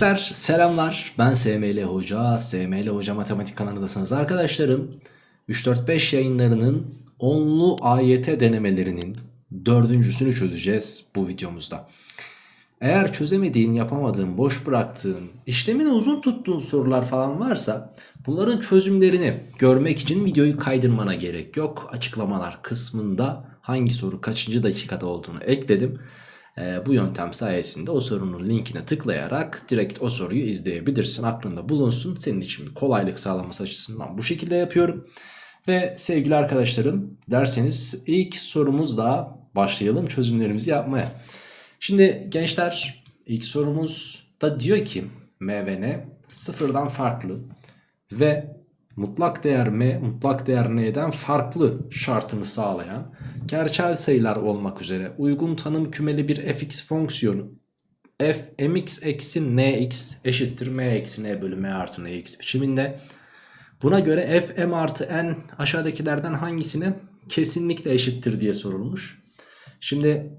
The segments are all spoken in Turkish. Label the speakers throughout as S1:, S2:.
S1: Gençler selamlar. Ben SML Hoca. SML Hoca Matematik kanalındasınız arkadaşlarım 3-4-5 yayınlarının onlu AYT denemelerinin dördüncüsünü çözeceğiz bu videomuzda. Eğer çözemediğin yapamadığın boş bıraktığın işlemini uzun tuttuğun sorular falan varsa Bunların çözümlerini görmek için videoyu kaydırmana gerek yok. Açıklamalar kısmında hangi soru kaçıncı dakikada olduğunu ekledim e, bu yöntem sayesinde o sorunun linkine tıklayarak direkt o soruyu izleyebilirsin. Aklında bulunsun. Senin için kolaylık sağlaması açısından bu şekilde yapıyorum. Ve sevgili arkadaşlarım derseniz ilk sorumuzla başlayalım çözümlerimizi yapmaya. Şimdi gençler ilk sorumuz da diyor ki M ve N sıfırdan farklı ve mutlak değer m mutlak değer n'den farklı şartını sağlayan gerçel sayılar olmak üzere uygun tanım kümeli bir fx fonksiyonu f mx eksi nx eşittir m eksi n bölü m artı nx biçiminde. Buna göre f m artı n aşağıdakilerden hangisine kesinlikle eşittir diye sorulmuş. Şimdi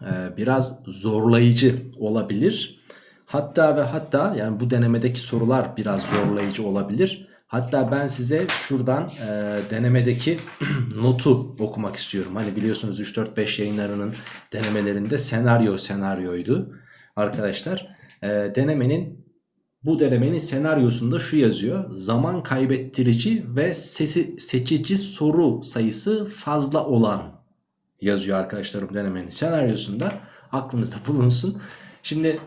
S1: e, biraz zorlayıcı olabilir. Hatta ve hatta yani bu denemedeki sorular biraz zorlayıcı olabilir. Hatta ben size şuradan e, denemedeki notu okumak istiyorum. Hani biliyorsunuz 3-4-5 yayınlarının denemelerinde senaryo senaryoydu arkadaşlar. E, denemenin bu denemenin senaryosunda şu yazıyor. Zaman kaybettirici ve sesi, seçici soru sayısı fazla olan yazıyor arkadaşlarım denemenin senaryosunda. Aklınızda bulunsun. Şimdi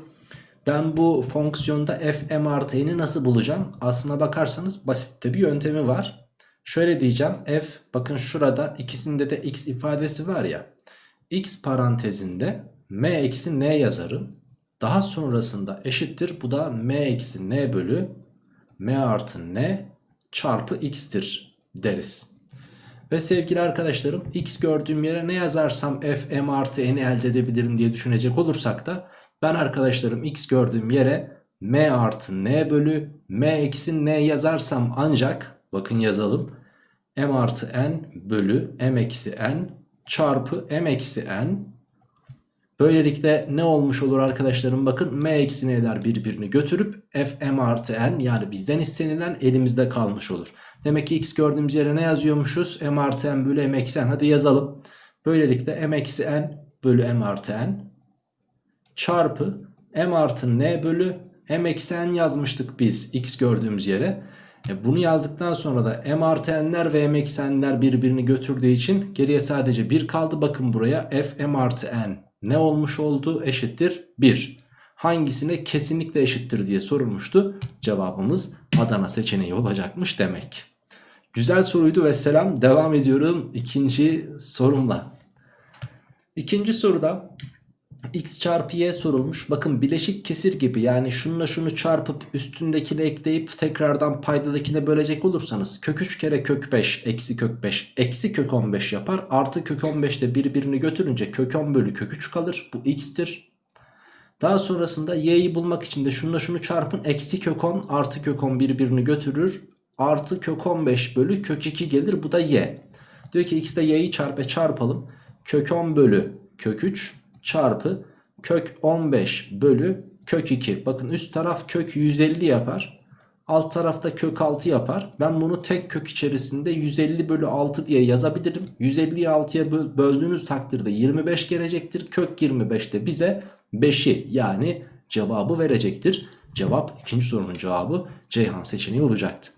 S1: ben bu fonksiyonda f m artı n'yi nasıl bulacağım? Aslına bakarsanız basitte bir yöntemi var. Şöyle diyeceğim f bakın şurada ikisinde de x ifadesi var ya. x parantezinde m eksi n yazarım. Daha sonrasında eşittir bu da m eksi n bölü m artı n çarpı x'tir deriz. Ve sevgili arkadaşlarım x gördüğüm yere ne yazarsam f m artı n'i elde edebilirim diye düşünecek olursak da ben arkadaşlarım x gördüğüm yere m artı n bölü m eksi n yazarsam ancak bakın yazalım m artı n bölü m eksi n çarpı m eksi n Böylelikle ne olmuş olur arkadaşlarım bakın m eksi n'ler birbirini götürüp f m artı n yani bizden istenilen elimizde kalmış olur. Demek ki x gördüğümüz yere ne yazıyormuşuz? m artı n bölü m eksi n hadi yazalım. Böylelikle m eksi n bölü m artı n çarpı m artı n bölü m eksi n yazmıştık biz x gördüğümüz yere. E bunu yazdıktan sonra da m artı n'ler ve m eksi n'ler birbirini götürdüğü için geriye sadece 1 kaldı. Bakın buraya f m artı n ne olmuş oldu eşittir 1. Hangisine kesinlikle eşittir diye sorulmuştu. Cevabımız Adana seçeneği olacakmış demek. Güzel soruydu ve selam devam ediyorum ikinci sorumla. İkinci soruda x çarpı y sorulmuş. Bakın bileşik kesir gibi yani şununla şunu çarpıp üstündekini ekleyip tekrardan paydadakine bölecek olursanız kök 3 kere kök 5 eksi kök 5 eksi kök 15 yapar. Artı kök 15 de birbirini götürünce kök 10 bölü kök 3 kalır. Bu x'tir. Daha sonrasında y'yi bulmak için de şununla şunu çarpın. Eksi kök 10 artı kök 10 birbirini götürür. Artı kök 15 bölü kök 2 gelir. Bu da y. Diyor ki x'de y'yi çarpı çarpalım. Kök 10 bölü kök 3 çarpı kök 15 bölü kök 2. Bakın üst taraf kök 150 yapar. Alt tarafta kök 6 yapar. Ben bunu tek kök içerisinde 150 bölü 6 diye yazabilirim. 150'yi 6'ya böldüğünüz takdirde 25 gelecektir. Kök 25 de bize 5'i yani cevabı verecektir. Cevap ikinci sorunun cevabı Ceyhan seçeneği olacaktı.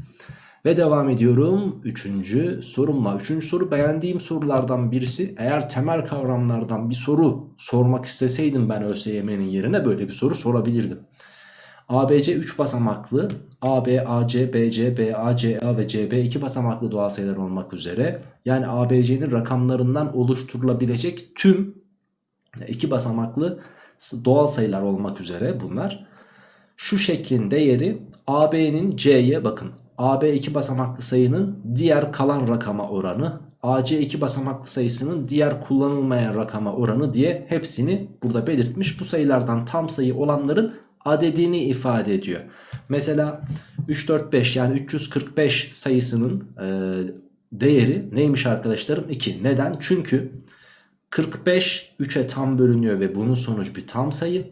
S1: Ve devam ediyorum. Üçüncü sorumla. Üçüncü soru beğendiğim sorulardan birisi. Eğer temel kavramlardan bir soru sormak isteseydim ben ÖSYM'nin yerine böyle bir soru sorabilirdim. ABC 3 basamaklı, AB, AC, BC, BA, CA ve CB 2 basamaklı doğal sayılar olmak üzere yani ABC'nin rakamlarından oluşturulabilecek tüm 2 basamaklı doğal sayılar olmak üzere bunlar. Şu şeklin değeri AB'nin C'ye bakın AB 2 basamaklı sayının diğer kalan rakama oranı AC 2 basamaklı sayısının diğer kullanılmayan rakama oranı diye hepsini burada belirtmiş. Bu sayılardan tam sayı olanların adedini ifade ediyor. Mesela 3, 4, 5 yani 345 sayısının e, değeri neymiş arkadaşlarım? 2. Neden? Çünkü 45 3'e tam bölünüyor ve bunun sonucu bir tam sayı.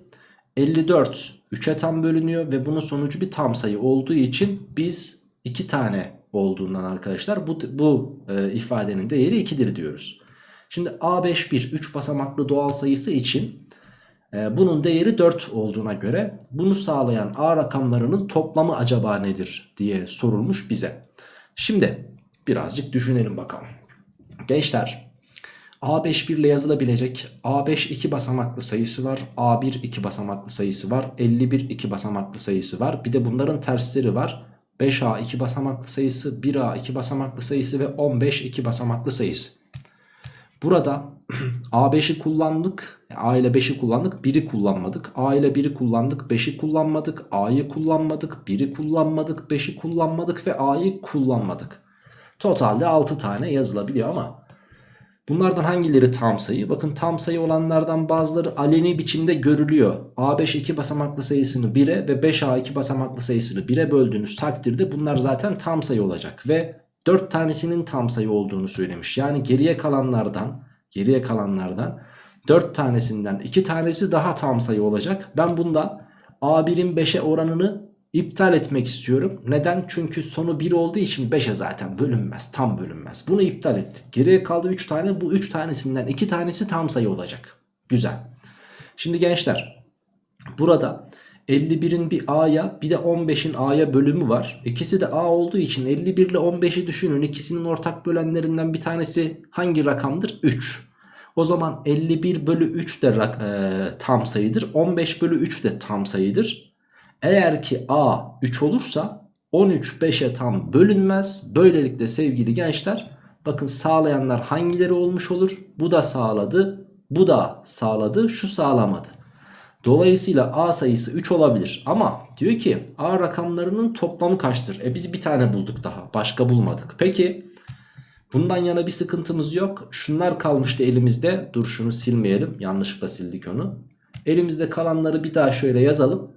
S1: 54 3'e tam bölünüyor ve bunun sonucu bir tam sayı olduğu için biz 2 tane olduğundan arkadaşlar bu, bu e, ifadenin değeri 2'dir diyoruz. Şimdi A51 3 basamaklı doğal sayısı için e, bunun değeri 4 olduğuna göre bunu sağlayan A rakamlarının toplamı acaba nedir diye sorulmuş bize. Şimdi birazcık düşünelim bakalım. Gençler A5 1 ile yazılabilecek A5 2 basamaklı sayısı var. A1 2 basamaklı sayısı var. 51 2 basamaklı sayısı var. Bir de bunların tersleri var. 5A 2 basamaklı sayısı, 1A 2 basamaklı sayısı ve 15 2 basamaklı sayısı. Burada A5'i kullandık. A ile 5'i kullandık. 1'i kullanmadık. A ile 1'i kullandık. 5'i kullanmadık. A'yı kullanmadık. 1'i kullanmadık. 5'i kullanmadık ve A'yı kullanmadık. Totalde 6 tane yazılabiliyor ama bunlardan hangileri tam sayı? Bakın tam sayı olanlardan bazıları aleni biçimde görülüyor. A5 2 basamaklı sayısını 1'e ve 5A 2 basamaklı sayısını 1'e böldüğünüz takdirde bunlar zaten tam sayı olacak ve 4 tanesinin tam sayı olduğunu söylemiş. Yani geriye kalanlardan geriye kalanlardan 4 tanesinden 2 tanesi daha tam sayı olacak. Ben bunda A1'in 5'e oranını iptal etmek istiyorum. Neden? Çünkü sonu 1 olduğu için 5'e zaten bölünmez. Tam bölünmez. Bunu iptal ettik. Geriye kaldı 3 tane. Bu 3 tanesinden 2 tanesi tam sayı olacak. Güzel. Şimdi gençler burada 51'in bir A'ya bir de 15'in A'ya bölümü var. İkisi de A olduğu için 51 ile 15'i düşünün. İkisinin ortak bölenlerinden bir tanesi hangi rakamdır? 3. O zaman 51 bölü 3 de e, tam sayıdır. 15 bölü 3 de tam sayıdır. Eğer ki A 3 olursa 13 5'e tam bölünmez. Böylelikle sevgili gençler bakın sağlayanlar hangileri olmuş olur? Bu da sağladı. Bu da sağladı. Şu sağlamadı. Dolayısıyla A sayısı 3 olabilir. Ama diyor ki A rakamlarının toplamı kaçtır? E biz bir tane bulduk daha. Başka bulmadık. Peki bundan yana bir sıkıntımız yok. Şunlar kalmıştı elimizde. Dur şunu silmeyelim. Yanlışlıkla sildik onu. Elimizde kalanları bir daha şöyle yazalım.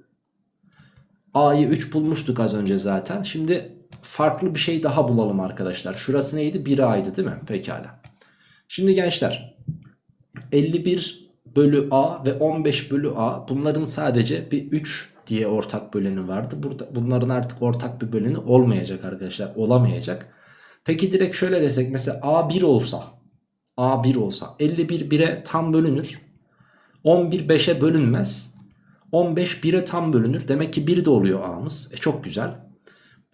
S1: A'yı 3 bulmuştuk az önce zaten. Şimdi farklı bir şey daha bulalım arkadaşlar. Şurası neydi? 1A'ydı değil mi? Pekala. Şimdi gençler 51 bölü A ve 15 bölü A bunların sadece bir 3 diye ortak böleni vardı. Burada bunların artık ortak bir böleni olmayacak arkadaşlar. Olamayacak. Peki direkt şöyle desek mesela A 1 olsa A 1 olsa 51 1'e tam bölünür. 11 5'e bölünmez. 15 1'e tam bölünür. Demek ki 1 de oluyor A'mız. E çok güzel.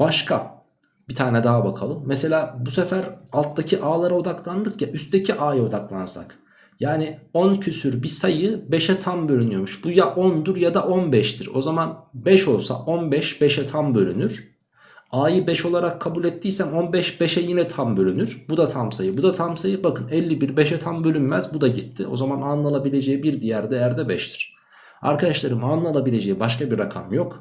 S1: Başka bir tane daha bakalım. Mesela bu sefer alttaki A'lara odaklandık ya üstteki A'ya odaklansak. Yani 10 küsür bir sayı 5'e tam bölünüyormuş. Bu ya 10'dur ya da 15'tir. O zaman 5 olsa 15 5'e tam bölünür. A'yı 5 olarak kabul ettiysem 15 5'e yine tam bölünür. Bu da tam sayı. Bu da tam sayı. Bakın 51 5'e tam bölünmez. Bu da gitti. O zaman A'nın alabileceği bir diğer değer de 5'tir. Arkadaşlarım A'nın alabileceği başka bir rakam yok.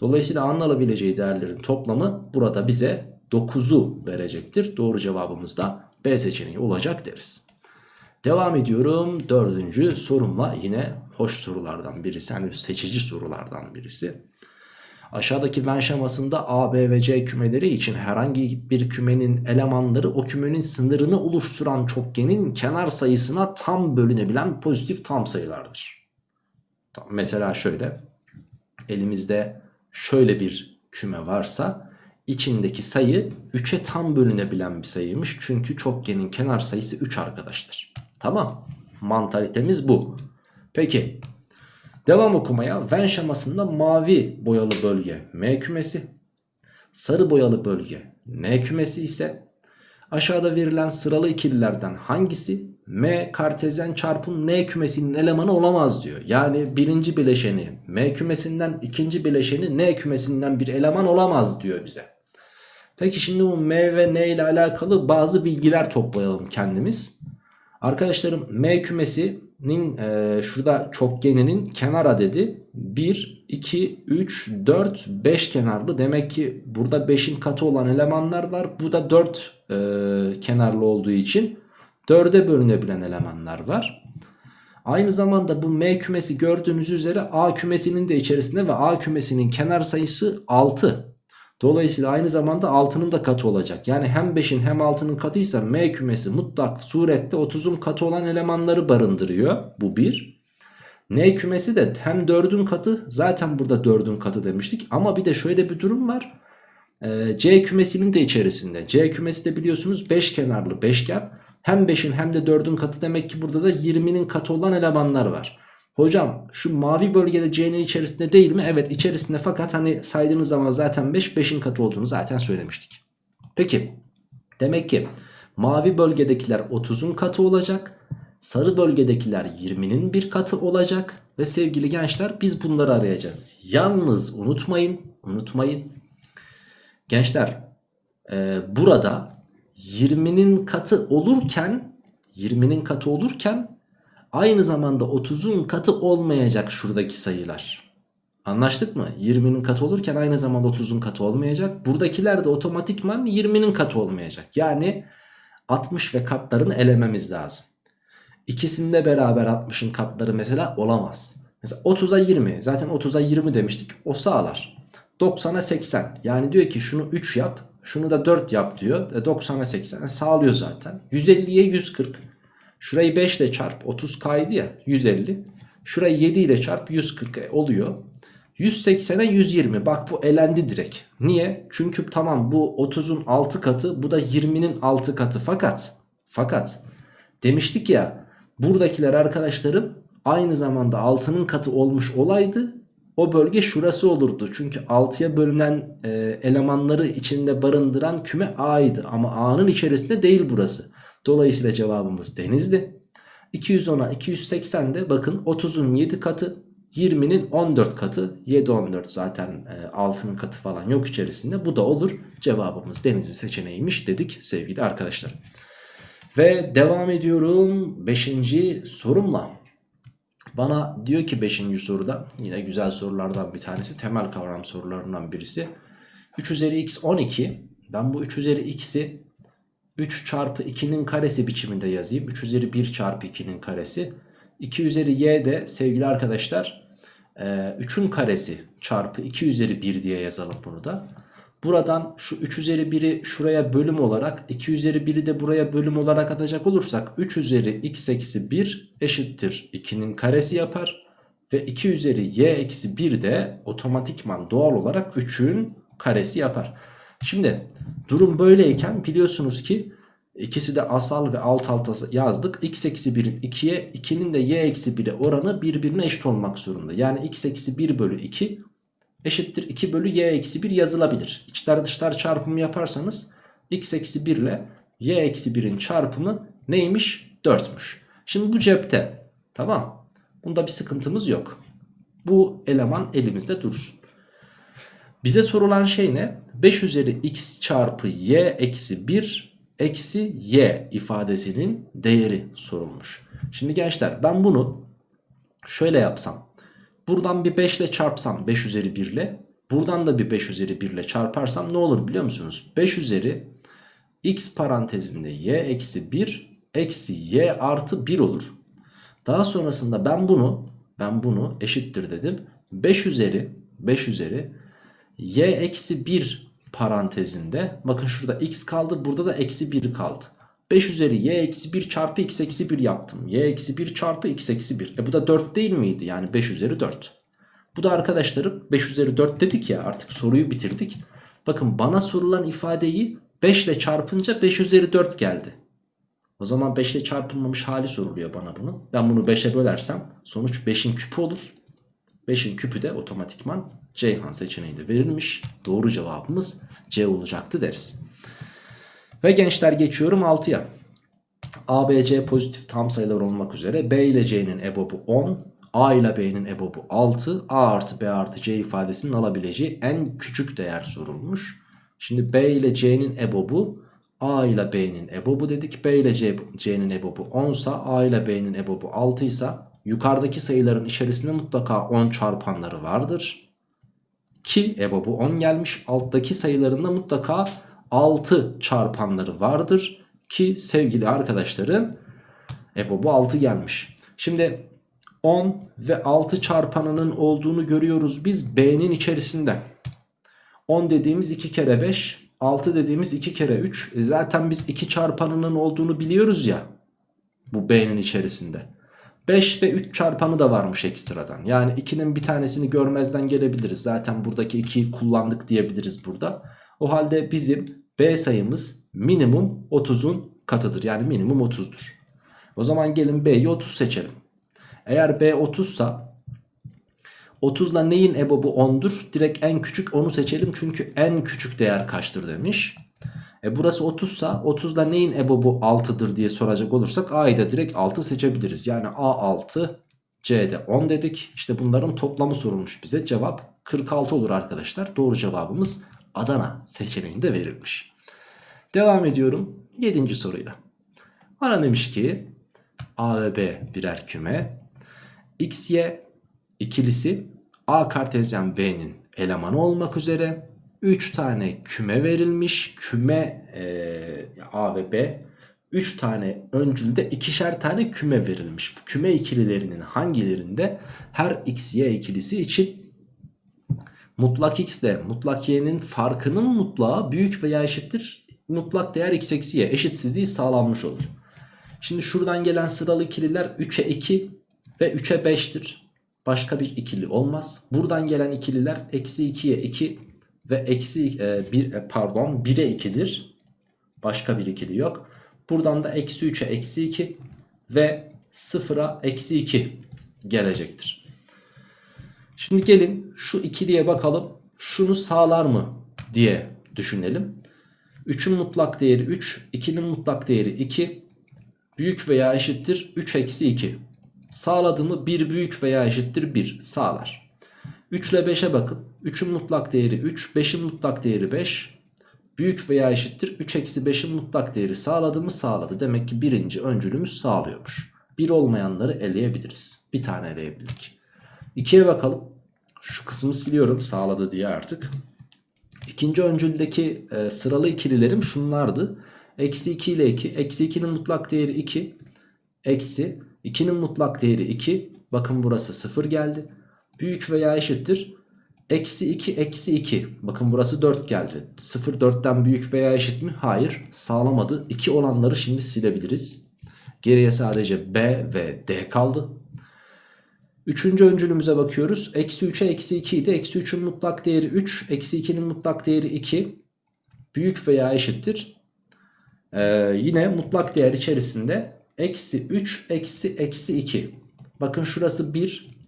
S1: Dolayısıyla A'nın alabileceği değerlerin toplamı burada bize 9'u verecektir. Doğru cevabımız da B seçeneği olacak deriz. Devam ediyorum dördüncü sorumla yine hoş sorulardan birisi yani seçici sorulardan birisi. Aşağıdaki Venn şemasında A, B ve C kümeleri için herhangi bir kümenin elemanları o kümenin sınırını oluşturan çokgenin kenar sayısına tam bölünebilen pozitif tam sayılardır. Mesela şöyle elimizde şöyle bir küme varsa içindeki sayı 3'e tam bölünebilen bir sayıymış. Çünkü çokgenin kenar sayısı 3 arkadaşlar. Tamam. Mantalitemiz bu. Peki. Devam okumaya. Venn şemasında mavi boyalı bölge M kümesi. Sarı boyalı bölge N kümesi ise aşağıda verilen sıralı ikililerden hangisi M kartezyen çarpım N kümesinin elemanı olamaz diyor. Yani birinci bileşeni M kümesinden ikinci bileşeni N kümesinden bir eleman olamaz diyor bize. Peki şimdi bu M ve N ile alakalı bazı bilgiler toplayalım kendimiz. Arkadaşlarım M kümesinin e, şurada çokgeninin kenar adedi 1, 2, 3, 4, 5 kenarlı. Demek ki burada 5'in katı olan elemanlar var. Bu da 4 e, kenarlı olduğu için 4'e bölünebilen elemanlar var. Aynı zamanda bu M kümesi gördüğünüz üzere A kümesinin de içerisinde ve A kümesinin kenar sayısı 6. Dolayısıyla aynı zamanda 6'nın da katı olacak. Yani hem 5'in hem 6'nın katıysa M kümesi mutlak surette 30'un katı olan elemanları barındırıyor. Bu bir. N kümesi de hem 4'ün katı zaten burada 4'ün katı demiştik. Ama bir de şöyle bir durum var. Ee, C kümesinin de içerisinde. C kümesi de biliyorsunuz 5 kenarlı beşgen. Hem 5'in hem de 4'ün katı demek ki burada da 20'nin katı olan elemanlar var. Hocam şu mavi bölgede C'nin içerisinde değil mi? Evet içerisinde fakat hani saydığınız zaman zaten 5 5'in katı olduğunu zaten söylemiştik. Peki demek ki mavi bölgedekiler 30'un katı olacak. Sarı bölgedekiler 20'nin bir katı olacak. Ve sevgili gençler biz bunları arayacağız. Yalnız unutmayın unutmayın. Gençler e, burada 20'nin katı olurken 20'nin katı olurken aynı zamanda 30'un katı olmayacak şuradaki sayılar. Anlaştık mı? 20'nin katı olurken aynı zamanda 30'un katı olmayacak. Buradakiler de otomatikman 20'nin katı olmayacak. Yani 60 ve katlarını elememiz lazım. İkisinde beraber 60'ın katları mesela olamaz. Mesela 30'a 20 zaten 30'a 20 demiştik o sağlar. 90'a 80 yani diyor ki şunu 3 yap şunu da 4 yap diyor. E 90'a 80 sağlıyor zaten. 150'ye 140. Şurayı 5 ile çarp 30 kaydı ya 150. Şurayı 7 ile çarp 140 e, oluyor. 180'e 120 bak bu elendi direkt. Niye? Çünkü tamam bu 30'un 6 katı bu da 20'nin 6 katı fakat fakat demiştik ya buradakiler arkadaşlarım aynı zamanda 6'nın katı olmuş olaydı o bölge şurası olurdu. Çünkü 6'ya bölünen e, elemanları içinde barındıran küme A'ydı. Ama A'nın içerisinde değil burası. Dolayısıyla cevabımız denizdi. 210'a 280 de bakın 30'un 7 katı 20'nin 14 katı 7 14 zaten e, 6'nın katı falan yok içerisinde bu da olur cevabımız denizli seçeneğiymiş dedik sevgili arkadaşlar ve devam ediyorum 5. sorumla bana diyor ki 5. soruda yine güzel sorulardan bir tanesi temel kavram sorularından birisi. 3 üzeri x 12 ben bu 3 üzeri x'i 3 çarpı 2'nin karesi biçiminde yazayım. 3 üzeri 1 çarpı 2'nin karesi. 2 üzeri y de sevgili arkadaşlar 3'ün karesi çarpı 2 üzeri 1 diye yazalım bunu da. Buradan şu 3 üzeri 1'i şuraya bölüm olarak 2 üzeri 1'i de buraya bölüm olarak atacak olursak 3 üzeri x eksi 1 eşittir 2'nin karesi yapar. Ve 2 üzeri y eksi 1 de otomatikman doğal olarak 3'ün karesi yapar. Şimdi durum böyleyken biliyorsunuz ki ikisi de asal ve alt alta yazdık. x eksi 1'in 2'ye 2'nin de y eksi 1'e oranı birbirine eşit olmak zorunda. Yani x eksi 1 bölü 2 eşittir 2 bölü y eksi 1 yazılabilir. İçler dışlar çarpımı yaparsanız x eksi 1 ile y eksi 1'in çarpımı neymiş? 4'müş. Şimdi bu cepte tamam. Bunda bir sıkıntımız yok. Bu eleman elimizde dursun. Bize sorulan şey ne? 5 üzeri x çarpı y eksi 1 eksi y ifadesinin değeri sorulmuş. Şimdi gençler ben bunu şöyle yapsam. Buradan bir 5 ile çarpsam 5 üzeri 1 ile. Buradan da bir 5 üzeri 1 ile çarparsam ne olur biliyor musunuz? 5 üzeri x parantezinde y eksi 1 eksi y artı 1 olur. Daha sonrasında ben bunu ben bunu eşittir dedim. 5 üzeri 5 üzeri y eksi 1 parantezinde bakın şurada x kaldı burada da eksi 1 kaldı. 5 üzeri y eksi 1 çarpı x eksi 1 yaptım. y eksi 1 çarpı x eksi 1. E bu da 4 değil miydi? Yani 5 üzeri 4. Bu da arkadaşlarım 5 üzeri 4 dedik ya artık soruyu bitirdik. Bakın bana sorulan ifadeyi 5 ile çarpınca 5 üzeri 4 geldi. O zaman 5 ile çarpılmamış hali soruluyor bana bunu. Ben bunu 5'e bölersem sonuç 5'in küpü olur. 5'in küpü de otomatikman Ceyhan seçeneği de verilmiş. Doğru cevabımız C olacaktı deriz. Ve gençler geçiyorum 6'ya. A, B, C pozitif tam sayılar olmak üzere B ile C'nin ebobu 10, A ile B'nin ebobu 6, A artı B artı C ifadesinin alabileceği en küçük değer sorulmuş. Şimdi B ile C'nin ebobu A ile B'nin ebobu dedik. B ile C'nin ebobu 10 ise A ile B'nin ebobu 6 ise yukarıdaki sayıların içerisinde mutlaka 10 çarpanları vardır. Ki ebobu 10 gelmiş. Alttaki sayılarında mutlaka 6 çarpanları vardır. Ki sevgili arkadaşlarım ebobu 6 gelmiş. Şimdi 10 ve 6 çarpanının olduğunu görüyoruz biz B'nin içerisinde. 10 dediğimiz 2 kere 5, 6 dediğimiz 2 kere 3. E zaten biz 2 çarpanının olduğunu biliyoruz ya bu B'nin içerisinde. 5 ve 3 çarpanı da varmış ekstradan. Yani 2'nin bir tanesini görmezden gelebiliriz. Zaten buradaki 2'yi kullandık diyebiliriz burada. O halde bizim B sayımız minimum 30'un katıdır. Yani minimum 30'dur. O zaman gelin B'yi 30 seçelim. Eğer B 30 sa 30 ile neyin ebobu 10'dur? Direkt en küçük onu seçelim. Çünkü en küçük değer kaçtır demiş. E burası 30 sa 30 ile neyin ebobu 6'dır diye soracak olursak A'yı da direkt 6 seçebiliriz. Yani A 6 C'de 10 dedik. İşte bunların toplamı sorulmuş bize. Cevap 46 olur arkadaşlar. Doğru cevabımız Adana seçeneğinde verilmiş. Devam ediyorum 7. soruyla. Bana demiş ki A ve B birer küme. X, Y ikilisi A kartezyen B'nin elemanı olmak üzere 3 tane küme verilmiş. Küme e, A ve B 3 tane öncülde ikişer tane küme verilmiş. Bu küme ikililerinin hangilerinde her X, Y ikilisi için mutlak X ile mutlak Y'nin farkının mutlağı büyük veya eşittir. Mutlak değer X eksi Y eşitsizliği sağlanmış olur. Şimdi şuradan gelen sıralı ikililer 3'e 2 ve 3'e 5'tir. Başka bir ikili olmaz. Buradan gelen ikililer eksi 2'ye 2 ve eksi e, 1 e, pardon 1'e 2'dir. Başka bir ikili yok. Buradan da eksi 3'e eksi 2 ve 0'a eksi 2 gelecektir. Şimdi gelin şu ikiliye bakalım. Şunu sağlar mı diye düşünelim. 3'ün mutlak değeri 3, 2'nin mutlak değeri 2. Büyük veya eşittir 3 eksi 2. Sağladı mı 1 büyük veya eşittir 1 sağlar. 3 ile 5'e bakın. 3'ün mutlak değeri 3, 5'in mutlak değeri 5. Büyük veya eşittir 3 eksi 5'in mutlak değeri sağladı mı sağladı. Demek ki birinci öncülümüz sağlıyormuş. 1 olmayanları eleyebiliriz. Bir tane eleyebildik. 2'ye bakalım. Şu kısmı siliyorum sağladı diye artık. İkinci öncüldeki e, sıralı ikililerim şunlardı. Eksi 2 ile 2. Eksi 2'nin mutlak değeri 2. Eksi 2'nin mutlak değeri 2. Bakın burası 0 geldi. Büyük veya eşittir. Eksi 2 eksi 2. Bakın burası 4 geldi. 0 4'ten büyük veya eşit mi? Hayır. Sağlamadı. 2 olanları şimdi silebiliriz. Geriye sadece B ve D kaldı. Üçüncü öncülümüze bakıyoruz. Eksi 3'e eksi 2 idi. Eksi 3'ün mutlak değeri 3. Eksi 2'nin mutlak değeri 2. Büyük veya eşittir. Ee, yine mutlak değer içerisinde eksi 3 eksi eksi 2. Bakın şurası 1.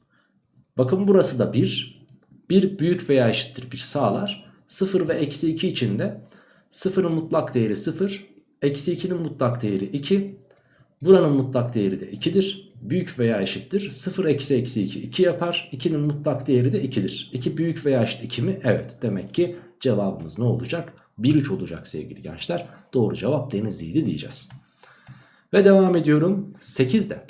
S1: Bakın burası da 1. 1 büyük veya eşittir 1 sağlar. 0 ve eksi 2 için de 0'ın mutlak değeri 0. Eksi 2'nin mutlak değeri 2. Buranın mutlak değeri de 2'dir. Büyük veya eşittir. 0 eksi eksi 2 2 yapar. 2'nin mutlak değeri de 2'dir. 2 büyük veya eşit 2 mi? Evet. Demek ki cevabımız ne olacak? 1-3 olacak sevgili gençler. Doğru cevap Denizli'ydi diyeceğiz. Ve devam ediyorum 8'de.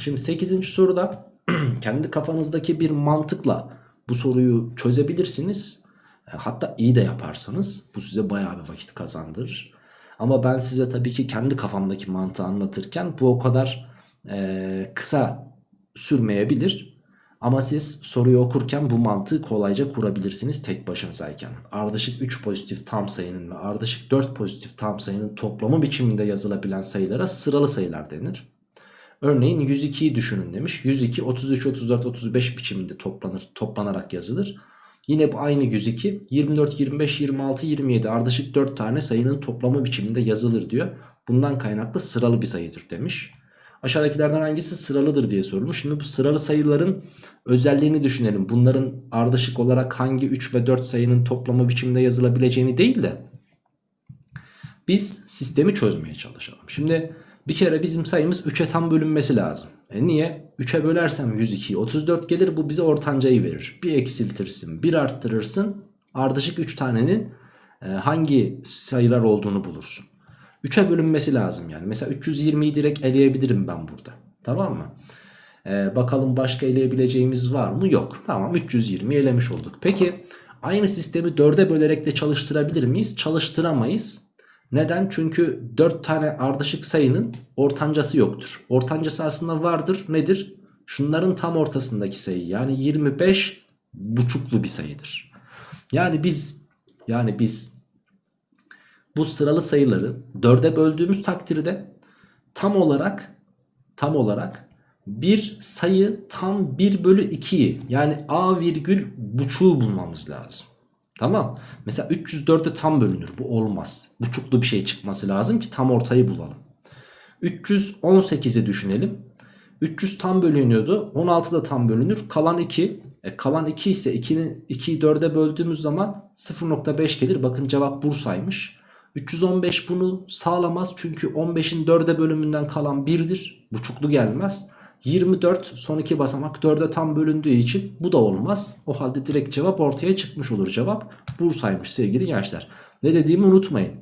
S1: Şimdi 8. soruda kendi kafanızdaki bir mantıkla bu soruyu çözebilirsiniz. E, Hatta iyi de yaparsanız bu size bayağı bir vakit kazandırır. Ama ben size tabii ki kendi kafamdaki mantığı anlatırken bu o kadar e, kısa sürmeyebilir. Ama siz soruyu okurken bu mantığı kolayca kurabilirsiniz tek başınızayken. Ardışık 3 pozitif tam sayının ve ardışık 4 pozitif tam sayının toplamı biçiminde yazılabilen sayılara sıralı sayılar denir. Örneğin 102'yi düşünün demiş. 102 33 34 35 biçiminde toplanır toplanarak yazılır. Yine bu aynı 102 24 25 26 27 ardışık 4 tane sayının toplamı biçiminde yazılır diyor. Bundan kaynaklı sıralı bir sayıdır demiş. Aşağıdakilerden hangisi sıralıdır diye sorulmuş. Şimdi bu sıralı sayıların özelliğini düşünelim. Bunların ardışık olarak hangi 3 ve 4 sayının toplamı biçimde yazılabileceğini değil de biz sistemi çözmeye çalışalım. Şimdi bir kere bizim sayımız 3'e tam bölünmesi lazım. E niye? 3'e bölersem 102 34 gelir bu bize ortancayı verir. Bir eksiltirsin bir arttırırsın ardışık 3 tanenin e, hangi sayılar olduğunu bulursun. 3'e bölünmesi lazım yani. Mesela 320'yi direkt eleyebilirim ben burada. Tamam mı? Ee, bakalım başka eleyebileceğimiz var mı? Yok. Tamam 320 elemiş olduk. Peki aynı sistemi 4'e bölerek de çalıştırabilir miyiz? Çalıştıramayız. Neden? Çünkü 4 tane ardışık sayının ortancası yoktur. Ortancası aslında vardır. Nedir? Şunların tam ortasındaki sayı. Yani 25 buçuklu bir sayıdır. Yani biz yani biz bu sıralı sayıları 4'e böldüğümüz takdirde tam olarak tam olarak bir sayı tam 1 bölü 2'yi yani a virgül buçuğu bulmamız lazım. Tamam. Mesela 304'e tam bölünür. Bu olmaz. Buçuklu bir şey çıkması lazım ki tam ortayı bulalım. 318'i düşünelim. 300 tam bölünüyordu. 16 da tam bölünür. Kalan 2. E, kalan 2 ise 2'yi 2'yi 4'e böldüğümüz zaman 0.5 gelir. Bakın cevap Bursa'ymış. 315 bunu sağlamaz. Çünkü 15'in 4'e bölümünden kalan 1'dir. Buçuklu gelmez. 24 son iki basamak 4'e tam bölündüğü için bu da olmaz. O halde direkt cevap ortaya çıkmış olur. Cevap Bursa'ymış sevgili gençler. Ne dediğimi unutmayın.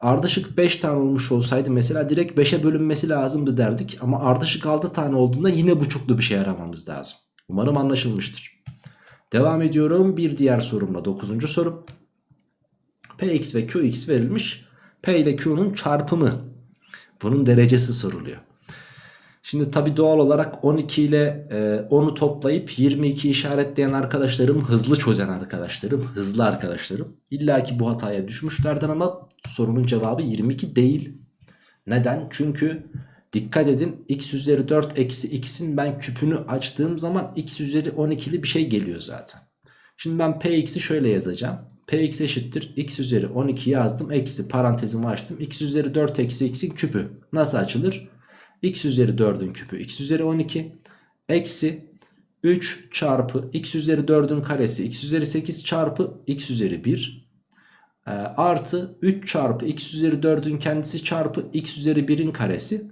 S1: Ardışık 5 tane olmuş olsaydı mesela direkt 5'e bölünmesi lazımdı derdik. Ama ardışık 6 tane olduğunda yine buçuklu bir şey aramamız lazım. Umarım anlaşılmıştır. Devam ediyorum bir diğer sorumla 9. sorum. Px ve Qx verilmiş. P ile Q'nun çarpımı. Bunun derecesi soruluyor. Şimdi tabi doğal olarak 12 ile 10'u toplayıp 22 işaretleyen arkadaşlarım hızlı çözen arkadaşlarım hızlı arkadaşlarım. İlla ki bu hataya düşmüşlerden ama sorunun cevabı 22 değil. Neden? Çünkü dikkat edin x üzeri 4 eksi x'in ben küpünü açtığım zaman x üzeri 12'li bir şey geliyor zaten. Şimdi ben px'i şöyle yazacağım. Px eşittir x üzeri 12 yazdım eksi parantezimi açtım. x üzeri 4 eksi x'in küpü nasıl açılır? x üzeri 4'ün küpü x üzeri 12 eksi 3 çarpı x üzeri 4'ün karesi x üzeri 8 çarpı x üzeri 1 e, artı 3 çarpı x üzeri 4'ün kendisi çarpı x üzeri 1'in karesi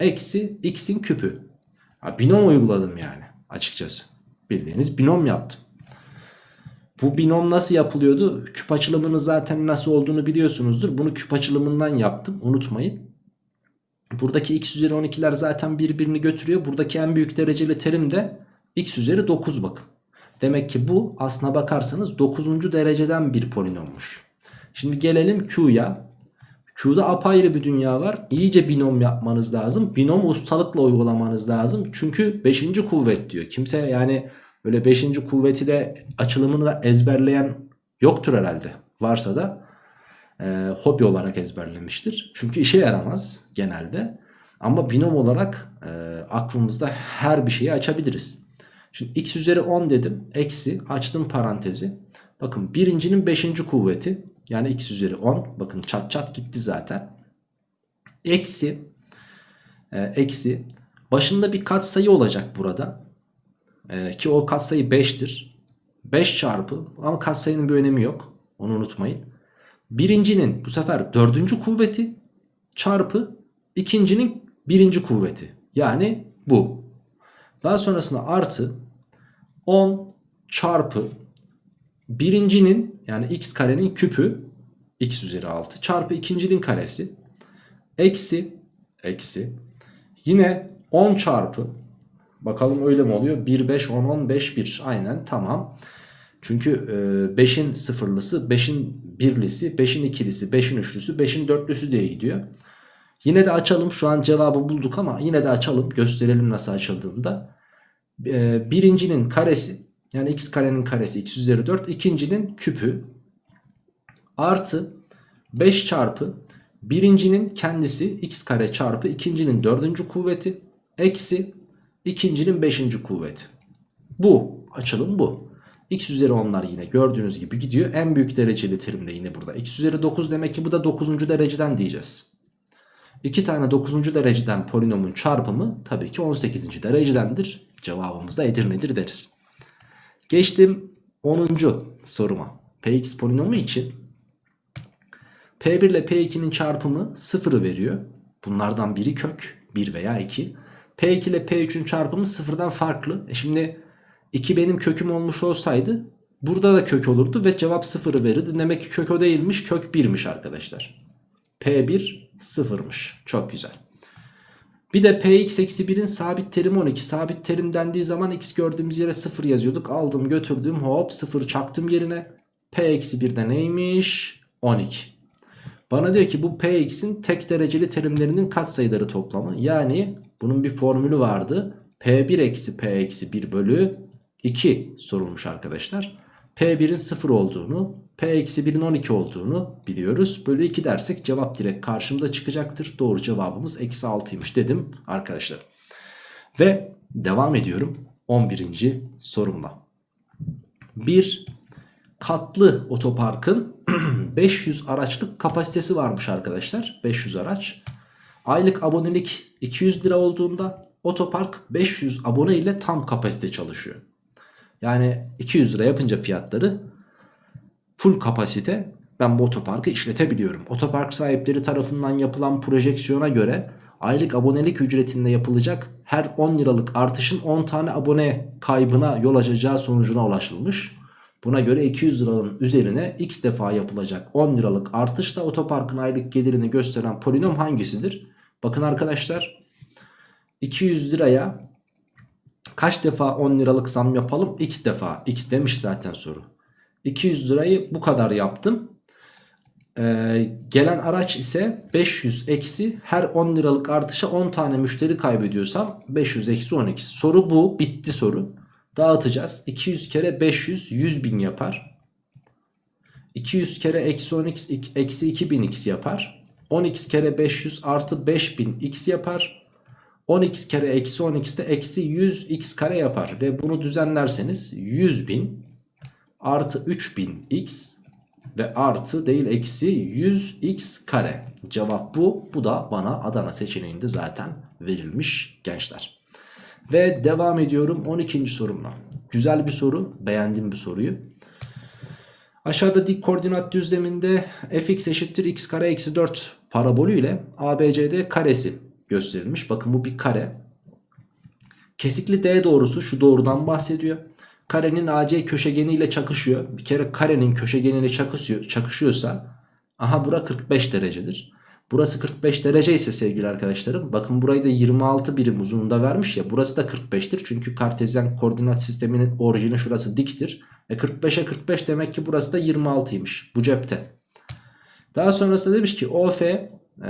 S1: eksi x'in küpü. Ha, binom uyguladım yani açıkçası. Bildiğiniz binom yaptım. Bu binom nasıl yapılıyordu? Küp açılımının zaten nasıl olduğunu biliyorsunuzdur. Bunu küp açılımından yaptım unutmayın. Buradaki x üzeri 12'ler zaten birbirini götürüyor. Buradaki en büyük dereceli terim de x üzeri 9 bakın. Demek ki bu aslına bakarsanız 9. dereceden bir polinommuş. Şimdi gelelim Q'ya. Q'da apayrı bir dünya var. İyice binom yapmanız lazım. Binom ustalıkla uygulamanız lazım. Çünkü 5. kuvvet diyor. Kimse yani böyle 5. kuvveti de açılımını da ezberleyen yoktur herhalde. Varsa da e, hobi olarak ezberlemiştir. Çünkü işe yaramaz genelde. Ama binom olarak e, aklımızda her bir şeyi açabiliriz. Şimdi x üzeri 10 dedim. Eksi açtım parantezi. Bakın birincinin 5. kuvveti. Yani x üzeri 10. Bakın çat çat gitti zaten. Eksi. E, eksi. Başında bir katsayı olacak burada. E, ki o katsayı 5'tir. 5 çarpı ama katsayının bir önemi yok. Onu unutmayın. Birincinin bu sefer dördüncü kuvveti çarpı ikincinin birinci kuvveti. Yani bu. Daha sonrasında artı 10 çarpı birincinin yani x karenin küpü x üzeri 6 çarpı ikincinin karesi eksi eksi yine 10 çarpı bakalım öyle mi oluyor 1 5 10 15 1 aynen tamam çünkü 5'in e, sıfırlısı, 5'in birlisi, 5'in ikilisi, 5'in üçlüsü, 5'in dörtlüsü diye gidiyor. Yine de açalım. Şu an cevabı bulduk ama yine de açalım. Gösterelim nasıl açıldığında. E, birincinin karesi yani x karenin karesi x üzeri 4. ikincinin küpü artı 5 çarpı birincinin kendisi x kare çarpı ikincinin dördüncü kuvveti eksi ikincinin beşinci kuvveti. Bu açılım bu. X üzeri 10'lar yine gördüğünüz gibi gidiyor. En büyük dereceli terim yine burada. X üzeri 9 demek ki bu da 9. dereceden diyeceğiz. 2 tane 9. dereceden polinomun çarpımı tabii ki 18. derecedendir. Cevabımız da Edirne'dir deriz. Geçtim 10. soruma. Px polinomu için P1 ile P2'nin çarpımı 0'ı veriyor. Bunlardan biri kök 1 veya 2. P2 ile P3'ün çarpımı sıfırdan farklı. E şimdi 2 benim köküm olmuş olsaydı burada da kök olurdu ve cevap 0'ı verirdi. Demek ki kök o değilmiş kök 1'miş arkadaşlar. P1 sıfırmış. Çok güzel. Bir de Px eksi 1'in sabit terimi 12. Sabit terim dendiği zaman x gördüğümüz yere 0 yazıyorduk. Aldım götürdüm hop 0 çaktım yerine. P eksi 1'de neymiş? 12. Bana diyor ki bu Px'in tek dereceli terimlerinin katsayıları toplamı. Yani bunun bir formülü vardı. P1 eksi P eksi 1 bölü 2 sorulmuş arkadaşlar. P1'in 0 olduğunu, P-1'in 12 olduğunu biliyoruz. Bölü 2 dersek cevap direkt karşımıza çıkacaktır. Doğru cevabımız eksi 6'ymış dedim arkadaşlar. Ve devam ediyorum 11. sorumla. Bir katlı otoparkın 500 araçlık kapasitesi varmış arkadaşlar. 500 araç. Aylık abonelik 200 lira olduğunda otopark 500 abone ile tam kapasite çalışıyor. Yani 200 lira yapınca fiyatları full kapasite ben bu otoparkı işletebiliyorum. Otopark sahipleri tarafından yapılan projeksiyona göre aylık abonelik ücretinde yapılacak her 10 liralık artışın 10 tane abone kaybına yol açacağı sonucuna ulaşılmış. Buna göre 200 liranın üzerine x defa yapılacak 10 liralık artışla otoparkın aylık gelirini gösteren polinom hangisidir? Bakın arkadaşlar 200 liraya kaç defa 10 liralık zam yapalım? X defa. X demiş zaten soru. 200 lirayı bu kadar yaptım. Ee, gelen araç ise 500 eksi her 10 liralık artışa 10 tane müşteri kaybediyorsam 500 eksi 12. Soru bu. Bitti soru. Dağıtacağız. 200 kere 500 100 bin yapar. 200 kere eksi 10x eksi 2000x yapar. 10x kere 500 artı 5000x yapar. 10x kere eksi 10x de eksi 100x kare yapar. Ve bunu düzenlerseniz 100.000 artı 3000x ve artı değil eksi 100x kare. Cevap bu. Bu da bana Adana seçeneğinde zaten verilmiş gençler. Ve devam ediyorum 12. sorumla. Güzel bir soru. Beğendim bir soruyu. Aşağıda dik koordinat düzleminde fx eşittir x kare eksi 4 parabolü ile ABCD karesi gösterilmiş. Bakın bu bir kare. Kesikli D doğrusu şu doğrudan bahsediyor. Karenin AC köşegeniyle çakışıyor. Bir kere karenin köşegeniyle çakışıyor, çakışıyorsa aha bura 45 derecedir. Burası 45 derece ise sevgili arkadaşlarım bakın burayı da 26 birim uzunluğunda vermiş ya burası da 45'tir. Çünkü kartezyen koordinat sisteminin orijini şurası diktir. E 45'e 45 demek ki burası da 26'ymış bu cepte. Daha sonrasında demiş ki OF e,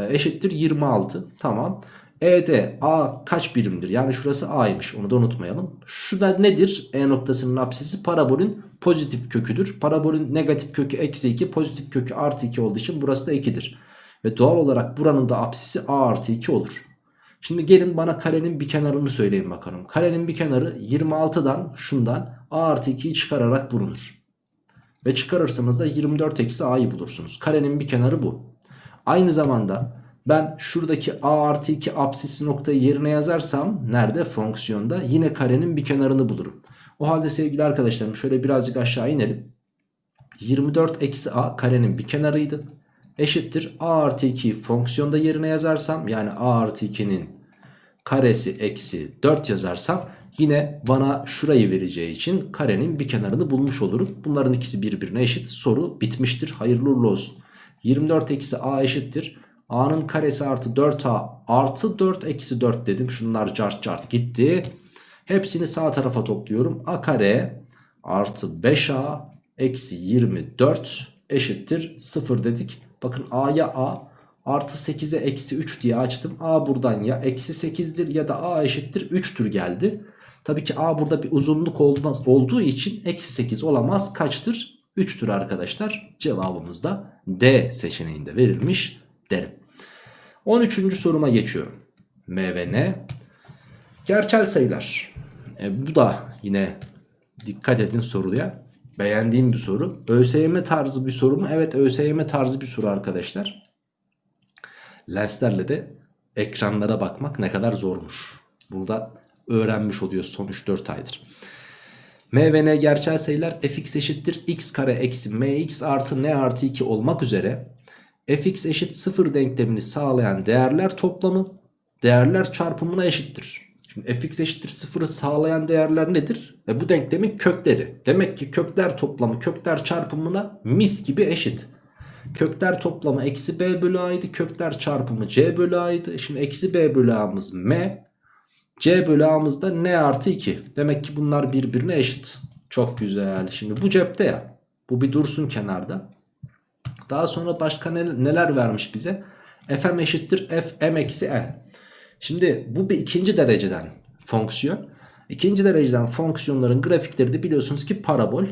S1: eşittir 26 tamam. ED A kaç birimdir? Yani şurası A'ymış onu da unutmayalım. Şu da nedir? E noktasının apsisi parabolün pozitif köküdür. Parabolün negatif kökü eksi 2 pozitif kökü artı 2 olduğu için burası da 2'dir. Ve doğal olarak buranın da apsisi A artı 2 olur. Şimdi gelin bana karenin bir kenarını söyleyin bakalım. Karenin bir kenarı 26'dan şundan A artı 2'yi çıkararak bulunur. Ve çıkarırsanız da 24 eksi A'yı bulursunuz. Karenin bir kenarı bu. Aynı zamanda ben şuradaki a artı 2 apsisi noktayı yerine yazarsam nerede? Fonksiyonda yine karenin bir kenarını bulurum. O halde sevgili arkadaşlarım şöyle birazcık aşağı inelim. 24 eksi a karenin bir kenarıydı. Eşittir a artı 2'yi fonksiyonda yerine yazarsam yani a artı 2'nin karesi eksi 4 yazarsam yine bana şurayı vereceği için karenin bir kenarını bulmuş olurum. Bunların ikisi birbirine eşit. Soru bitmiştir. Hayırlı uğurlu olsun. 24 eksi a eşittir A'nın karesi artı 4A artı 4 eksi 4 dedim. Şunlar cart cart gitti. Hepsini sağ tarafa topluyorum. A kare artı 5A eksi 24 eşittir 0 dedik. Bakın A'ya A artı 8'e eksi 3 diye açtım. A buradan ya eksi 8'dir ya da A eşittir 3'tür geldi. Tabii ki A burada bir uzunluk olmaz olduğu için eksi 8 olamaz. Kaçtır? 3'tür arkadaşlar. Cevabımız da D seçeneğinde verilmiş derim. 13. soruma geçiyorum. M ve N gerçel sayılar. E, bu da yine dikkat edin soruya. Beğendiğim bir soru. ÖSYM tarzı bir soru mu? Evet ÖSYM tarzı bir soru arkadaşlar. Lenslerle de ekranlara bakmak ne kadar zormuş. Bunu da öğrenmiş oluyor son 3-4 aydır. M ve N gerçel sayılar fx eşittir x kare eksi mx artı n artı 2 olmak üzere fx eşit 0 denklemini sağlayan değerler toplamı değerler çarpımına eşittir. Şimdi fx eşittir 0'ı sağlayan değerler nedir? E bu denklemin kökleri. Demek ki kökler toplamı kökler çarpımına mis gibi eşit. Kökler toplamı eksi b bölü a'ydı. Kökler çarpımı c bölü a'ydı. Şimdi eksi b bölü a'mız m. c bölü a'mız da n artı 2. Demek ki bunlar birbirine eşit. Çok güzel. Şimdi bu cepte ya. Bu bir dursun kenarda. Daha sonra başka neler vermiş bize? fm eşittir fm eksi n. Şimdi bu bir ikinci dereceden fonksiyon. İkinci dereceden fonksiyonların grafikleri de biliyorsunuz ki parabol.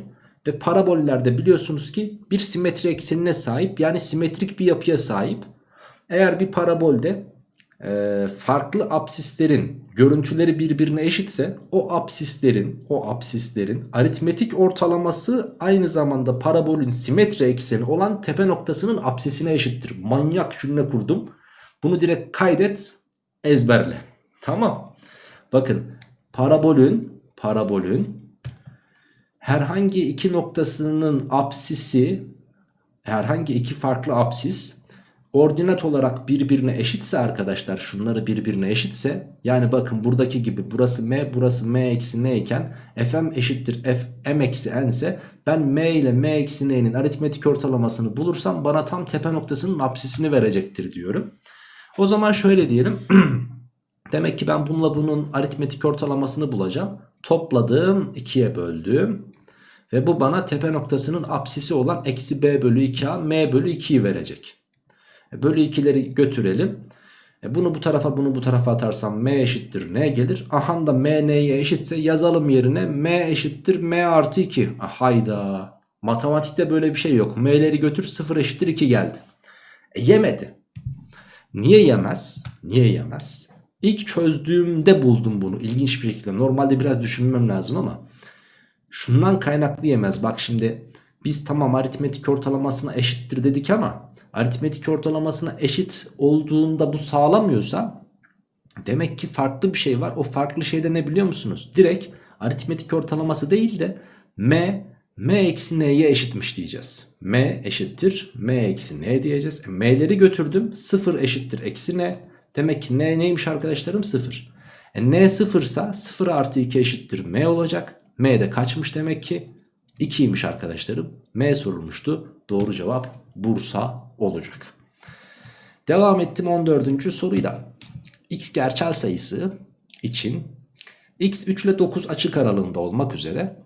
S1: Ve parabollerde biliyorsunuz ki bir simetri eksenine sahip yani simetrik bir yapıya sahip. Eğer bir parabolde e, farklı apsislerin görüntüleri birbirine eşitse o apsislerin o apsislerin aritmetik ortalaması aynı zamanda parabolün simetri ekseni olan tepe noktasının apsisine eşittir. Manyak cümle kurdum. Bunu direkt kaydet ezberle. Tamam. Bakın parabolün parabolün herhangi iki noktasının apsisi herhangi iki farklı apsis ordinat olarak birbirine eşitse arkadaşlar şunları birbirine eşitse yani bakın buradaki gibi burası m burası m eksi n iken fm eşittir f m eksi n ise ben m ile m eksi n'nin aritmetik ortalamasını bulursam bana tam tepe noktasının apsisini verecektir diyorum. O zaman şöyle diyelim demek ki ben bununla bunun aritmetik ortalamasını bulacağım topladım 2'ye böldüm ve bu bana tepe noktasının apsisi olan eksi b bölü 2a m bölü 2'yi verecek. E, bölü 2'leri götürelim. E, bunu bu tarafa bunu bu tarafa atarsam m eşittir n gelir. Aha da m n'ye eşitse yazalım yerine m eşittir m artı 2. Ah, hayda. Matematikte böyle bir şey yok. m'leri götür 0 eşittir 2 geldi. E, yemedi. Niye yemez? Niye yemez? İlk çözdüğümde buldum bunu ilginç bir şekilde. Normalde biraz düşünmem lazım ama şundan kaynaklı yemez. Bak şimdi biz tamam aritmetik ortalamasına eşittir dedik ama aritmetik ortalamasına eşit olduğunda bu sağlamıyorsa demek ki farklı bir şey var. O farklı şey de ne biliyor musunuz? Direkt aritmetik ortalaması değil de m m eksi n'ye eşitmiş diyeceğiz. m eşittir m eksi n diyeceğiz. E, m'leri götürdüm 0 eşittir eksi n. Demek ki n neymiş arkadaşlarım 0. E, n 0 ise 0 artı 2 eşittir m olacak. m de kaçmış demek ki 2'ymiş arkadaşlarım. m sorulmuştu. Doğru cevap Bursa olacak. Devam ettim 14. soruyla. X gerçel sayısı için x 3 ile 9 açık aralığında olmak üzere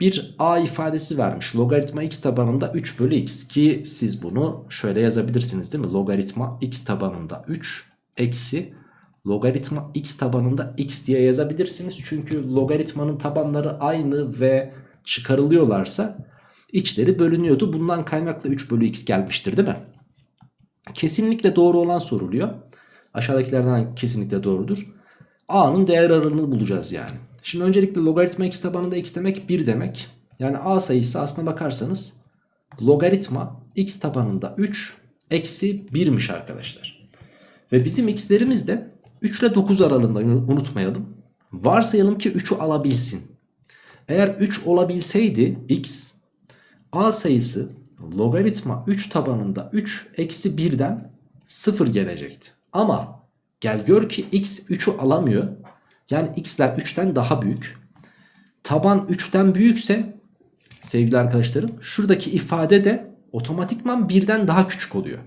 S1: bir a ifadesi vermiş. Logaritma x tabanında 3 bölü x ki siz bunu şöyle yazabilirsiniz değil mi? Logaritma x tabanında 3 eksi logaritma x tabanında x diye yazabilirsiniz. Çünkü logaritmanın tabanları aynı ve çıkarılıyorlarsa içleri bölünüyordu. Bundan kaynaklı 3 bölü x gelmiştir değil mi? Kesinlikle doğru olan soruluyor. Aşağıdakilerden kesinlikle doğrudur. A'nın değer aralığını bulacağız yani. Şimdi öncelikle logaritma x tabanında x demek 1 demek. Yani A sayısı aslına bakarsanız logaritma x tabanında 3 eksi 1'miş arkadaşlar. Ve bizim x'lerimiz de 3 ile 9 aralığında unutmayalım. Varsayalım ki 3'ü alabilsin. Eğer 3 olabilseydi x a sayısı logaritma 3 tabanında 3 eksi 1'den 0 gelecekti. Ama gel gör ki x 3'ü alamıyor. Yani x'ler 3'ten daha büyük. Taban 3'ten büyükse sevgili arkadaşlarım şuradaki ifade de otomatikman 1'den daha küçük oluyor.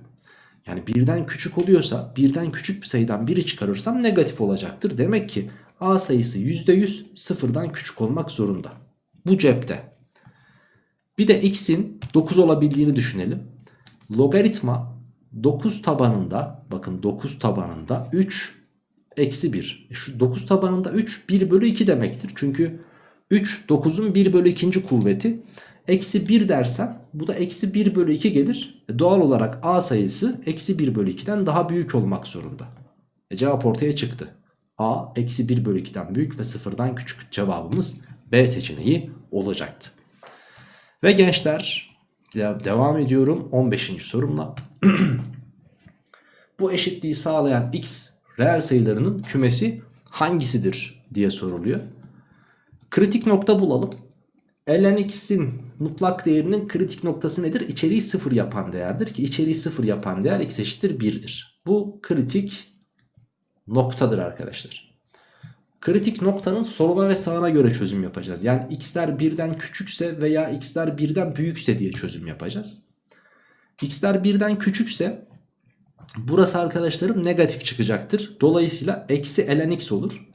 S1: Yani birden küçük oluyorsa birden küçük bir sayıdan biri çıkarırsam negatif olacaktır. Demek ki a sayısı %100 sıfırdan küçük olmak zorunda. Bu cepte. Bir de x'in 9 olabildiğini düşünelim. Logaritma 9 tabanında bakın 9 tabanında 3 eksi 1. E şu 9 tabanında 3 1 bölü 2 demektir. Çünkü 3 9'un 1 bölü 2. kuvveti. Eksi 1 dersen bu da eksi 1 bölü 2 gelir. E doğal olarak a sayısı eksi 1 bölü 2'den daha büyük olmak zorunda. E cevap ortaya çıktı. a eksi 1 bölü 2'den büyük ve sıfırdan küçük cevabımız B seçeneği olacaktı. Ve gençler devam ediyorum 15. sorumla. Bu eşitliği sağlayan x reel sayılarının kümesi hangisidir diye soruluyor. Kritik nokta bulalım. ln x'in mutlak değerinin kritik noktası nedir? İçeriği sıfır yapan değerdir ki içeriği sıfır yapan değer x eşittir 1'dir. Bu kritik noktadır arkadaşlar. Kritik noktanın soluna ve sağına göre çözüm yapacağız. Yani x'ler birden küçükse veya x'ler birden büyükse diye çözüm yapacağız. x'ler birden küçükse burası arkadaşlarım negatif çıkacaktır. Dolayısıyla eksi ln x olur.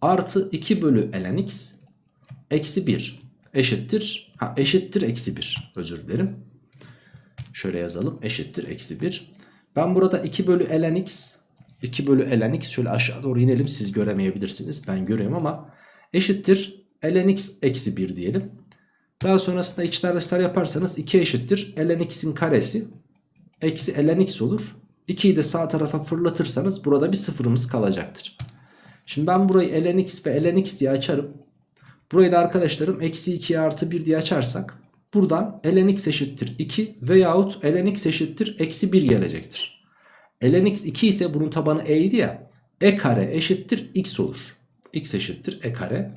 S1: Artı 2 bölü ln x eksi 1 eşittir. Ha, eşittir eksi 1 özür dilerim. Şöyle yazalım eşittir eksi 1. Ben burada 2 bölü ln x 2 bölü ln x şöyle aşağı doğru inelim siz göremeyebilirsiniz ben görüyorum ama eşittir ln x eksi 1 diyelim. Daha sonrasında içler dışlar yaparsanız 2 eşittir ln x'in karesi eksi ln x olur. 2'yi de sağ tarafa fırlatırsanız burada bir sıfırımız kalacaktır. Şimdi ben burayı ln x ve ln x diye açarım. Burayı da arkadaşlarım eksi 2 artı 1 diye açarsak buradan ln x eşittir 2 veyahut ln x eşittir eksi 1 gelecektir. ln x 2 ise bunun tabanı e idi ya e kare eşittir x olur. x eşittir e kare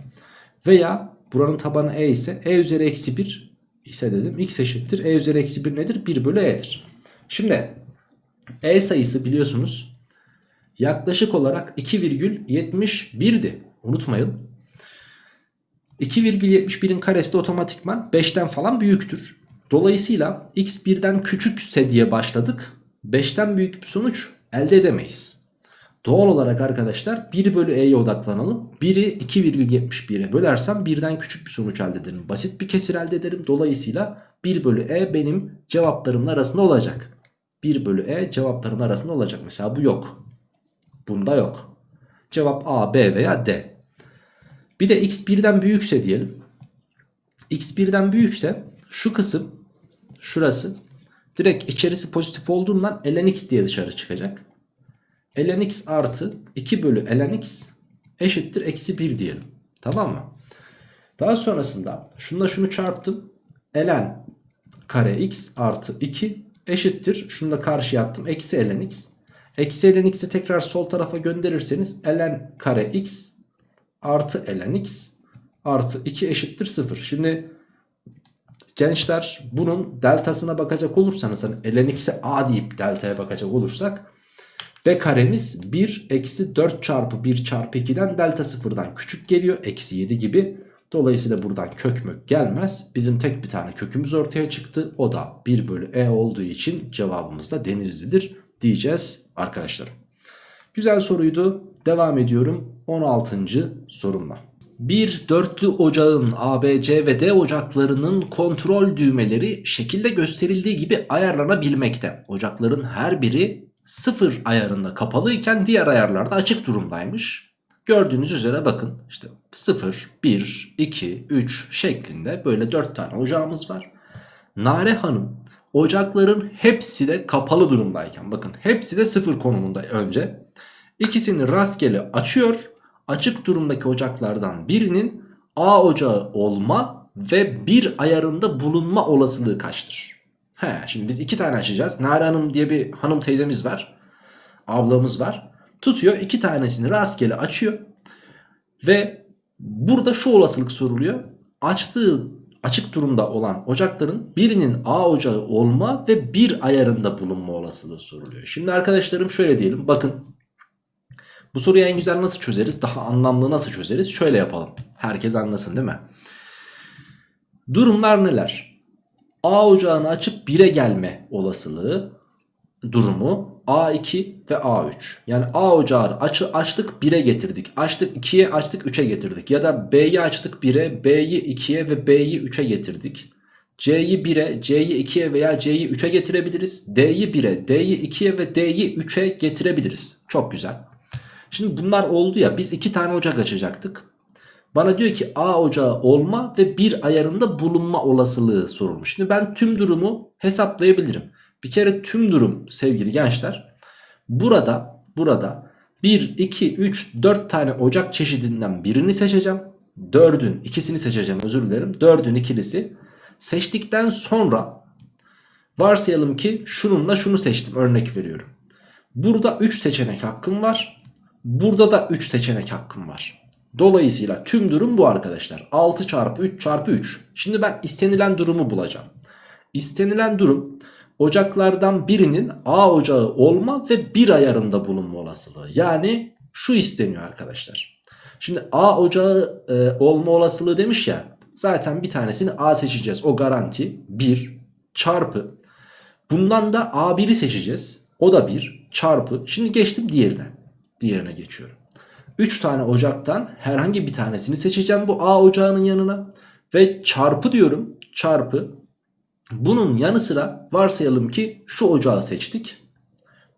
S1: veya buranın tabanı e ise e üzeri eksi 1 ise dedim x eşittir e üzeri eksi 1 nedir? 1 bölü e'dir. Şimdi e sayısı biliyorsunuz yaklaşık olarak 2,71'di. Unutmayın. 2,71'in karesi de otomatikman 5'ten falan büyüktür. Dolayısıyla x 1'den küçükse diye başladık. 5'ten büyük bir sonuç elde edemeyiz. Doğal olarak arkadaşlar 1 bölü e'ye odaklanalım. 1'i 2,71'e bölersem 1'den küçük bir sonuç elde ederim. Basit bir kesir elde ederim. Dolayısıyla 1 bölü e benim cevaplarımın arasında olacak. 1 bölü e cevapların arasında olacak. Mesela bu yok. Bunda yok. Cevap A, B veya D. Bir de x 1'den büyükse diyelim. x 1'den büyükse şu kısım şurası direkt içerisi pozitif olduğundan ln x diye dışarı çıkacak. ln x artı 2 bölü ln x eşittir eksi 1 diyelim. Tamam mı? Daha sonrasında şununla şunu çarptım. ln kare x artı 2 eşittir. Şunu da karşıya attım. Eksi ln x. Eksi ln x'i tekrar sol tarafa gönderirseniz ln kare x artı ln x artı 2 eşittir 0. Şimdi gençler bunun deltasına bakacak olursanız hani ln x'e a deyip deltaya bakacak olursak b karemiz 1 eksi 4 çarpı 1 çarpı 2'den delta sıfırdan küçük geliyor. Eksi 7 gibi. Dolayısıyla buradan kök mök gelmez. Bizim tek bir tane kökümüz ortaya çıktı. O da 1 bölü e olduğu için cevabımız da denizlidir diyeceğiz arkadaşlarım. Güzel soruydu. Devam ediyorum 16. sorumla. Bir dörtlü ocağın A, B, C ve D ocaklarının kontrol düğmeleri şekilde gösterildiği gibi ayarlanabilmekte. Ocakların her biri sıfır ayarında kapalıyken diğer ayarlarda açık durumdaymış. Gördüğünüz üzere bakın işte 0, 1, 2, 3 şeklinde böyle 4 tane ocağımız var. Nare Hanım ocakların hepsi de kapalı durumdayken bakın hepsi de sıfır konumunda önce. İkisini rastgele açıyor. Açık durumdaki ocaklardan birinin A ocağı olma ve bir ayarında bulunma olasılığı kaçtır? He, şimdi biz iki tane açacağız. Nare Hanım diye bir hanım teyzemiz var. Ablamız var. Tutuyor iki tanesini rastgele açıyor. Ve burada şu olasılık soruluyor. Açtığı açık durumda olan ocakların birinin A ocağı olma ve bir ayarında bulunma olasılığı soruluyor. Şimdi arkadaşlarım şöyle diyelim. Bakın bu soruyu en güzel nasıl çözeriz? Daha anlamlı nasıl çözeriz? Şöyle yapalım. Herkes anlasın değil mi? Durumlar neler? A ocağını açıp 1'e gelme olasılığı durumu A2 ve A3. Yani A ocağı aç, açtık 1'e getirdik. Açtık 2'ye açtık 3'e getirdik. Ya da B'yi açtık 1'e B'yi 2'ye ve B'yi 3'e getirdik. C'yi 1'e C'yi 2'ye veya C'yi 3'e getirebiliriz. D'yi 1'e D'yi 2'ye ve D'yi 3'e getirebiliriz. Çok güzel. Şimdi bunlar oldu ya biz 2 tane ocak açacaktık. Bana diyor ki A ocağı olma ve bir ayarında bulunma olasılığı sorulmuş. Şimdi ben tüm durumu hesaplayabilirim. Bir kere tüm durum sevgili gençler burada burada 1, 2, 3, 4 tane ocak çeşidinden birini seçeceğim. 4'ün ikisini seçeceğim özür dilerim. 4'ün ikilisi seçtikten sonra varsayalım ki şununla şunu seçtim örnek veriyorum. Burada 3 seçenek hakkım var. Burada da 3 seçenek hakkım var. Dolayısıyla tüm durum bu arkadaşlar. 6 çarpı 3 çarpı 3. Şimdi ben istenilen durumu bulacağım. İstenilen durum ocaklardan birinin A ocağı olma ve bir ayarında bulunma olasılığı. Yani şu isteniyor arkadaşlar. Şimdi A ocağı e, olma olasılığı demiş ya. Zaten bir tanesini A seçeceğiz. O garanti 1 çarpı. Bundan da A1'i seçeceğiz. O da 1 çarpı. Şimdi geçtim diğerine. Diğerine geçiyorum. 3 tane ocaktan herhangi bir tanesini seçeceğim bu A ocağının yanına. Ve çarpı diyorum. Çarpı bunun yanı sıra varsayalım ki şu ocağı seçtik.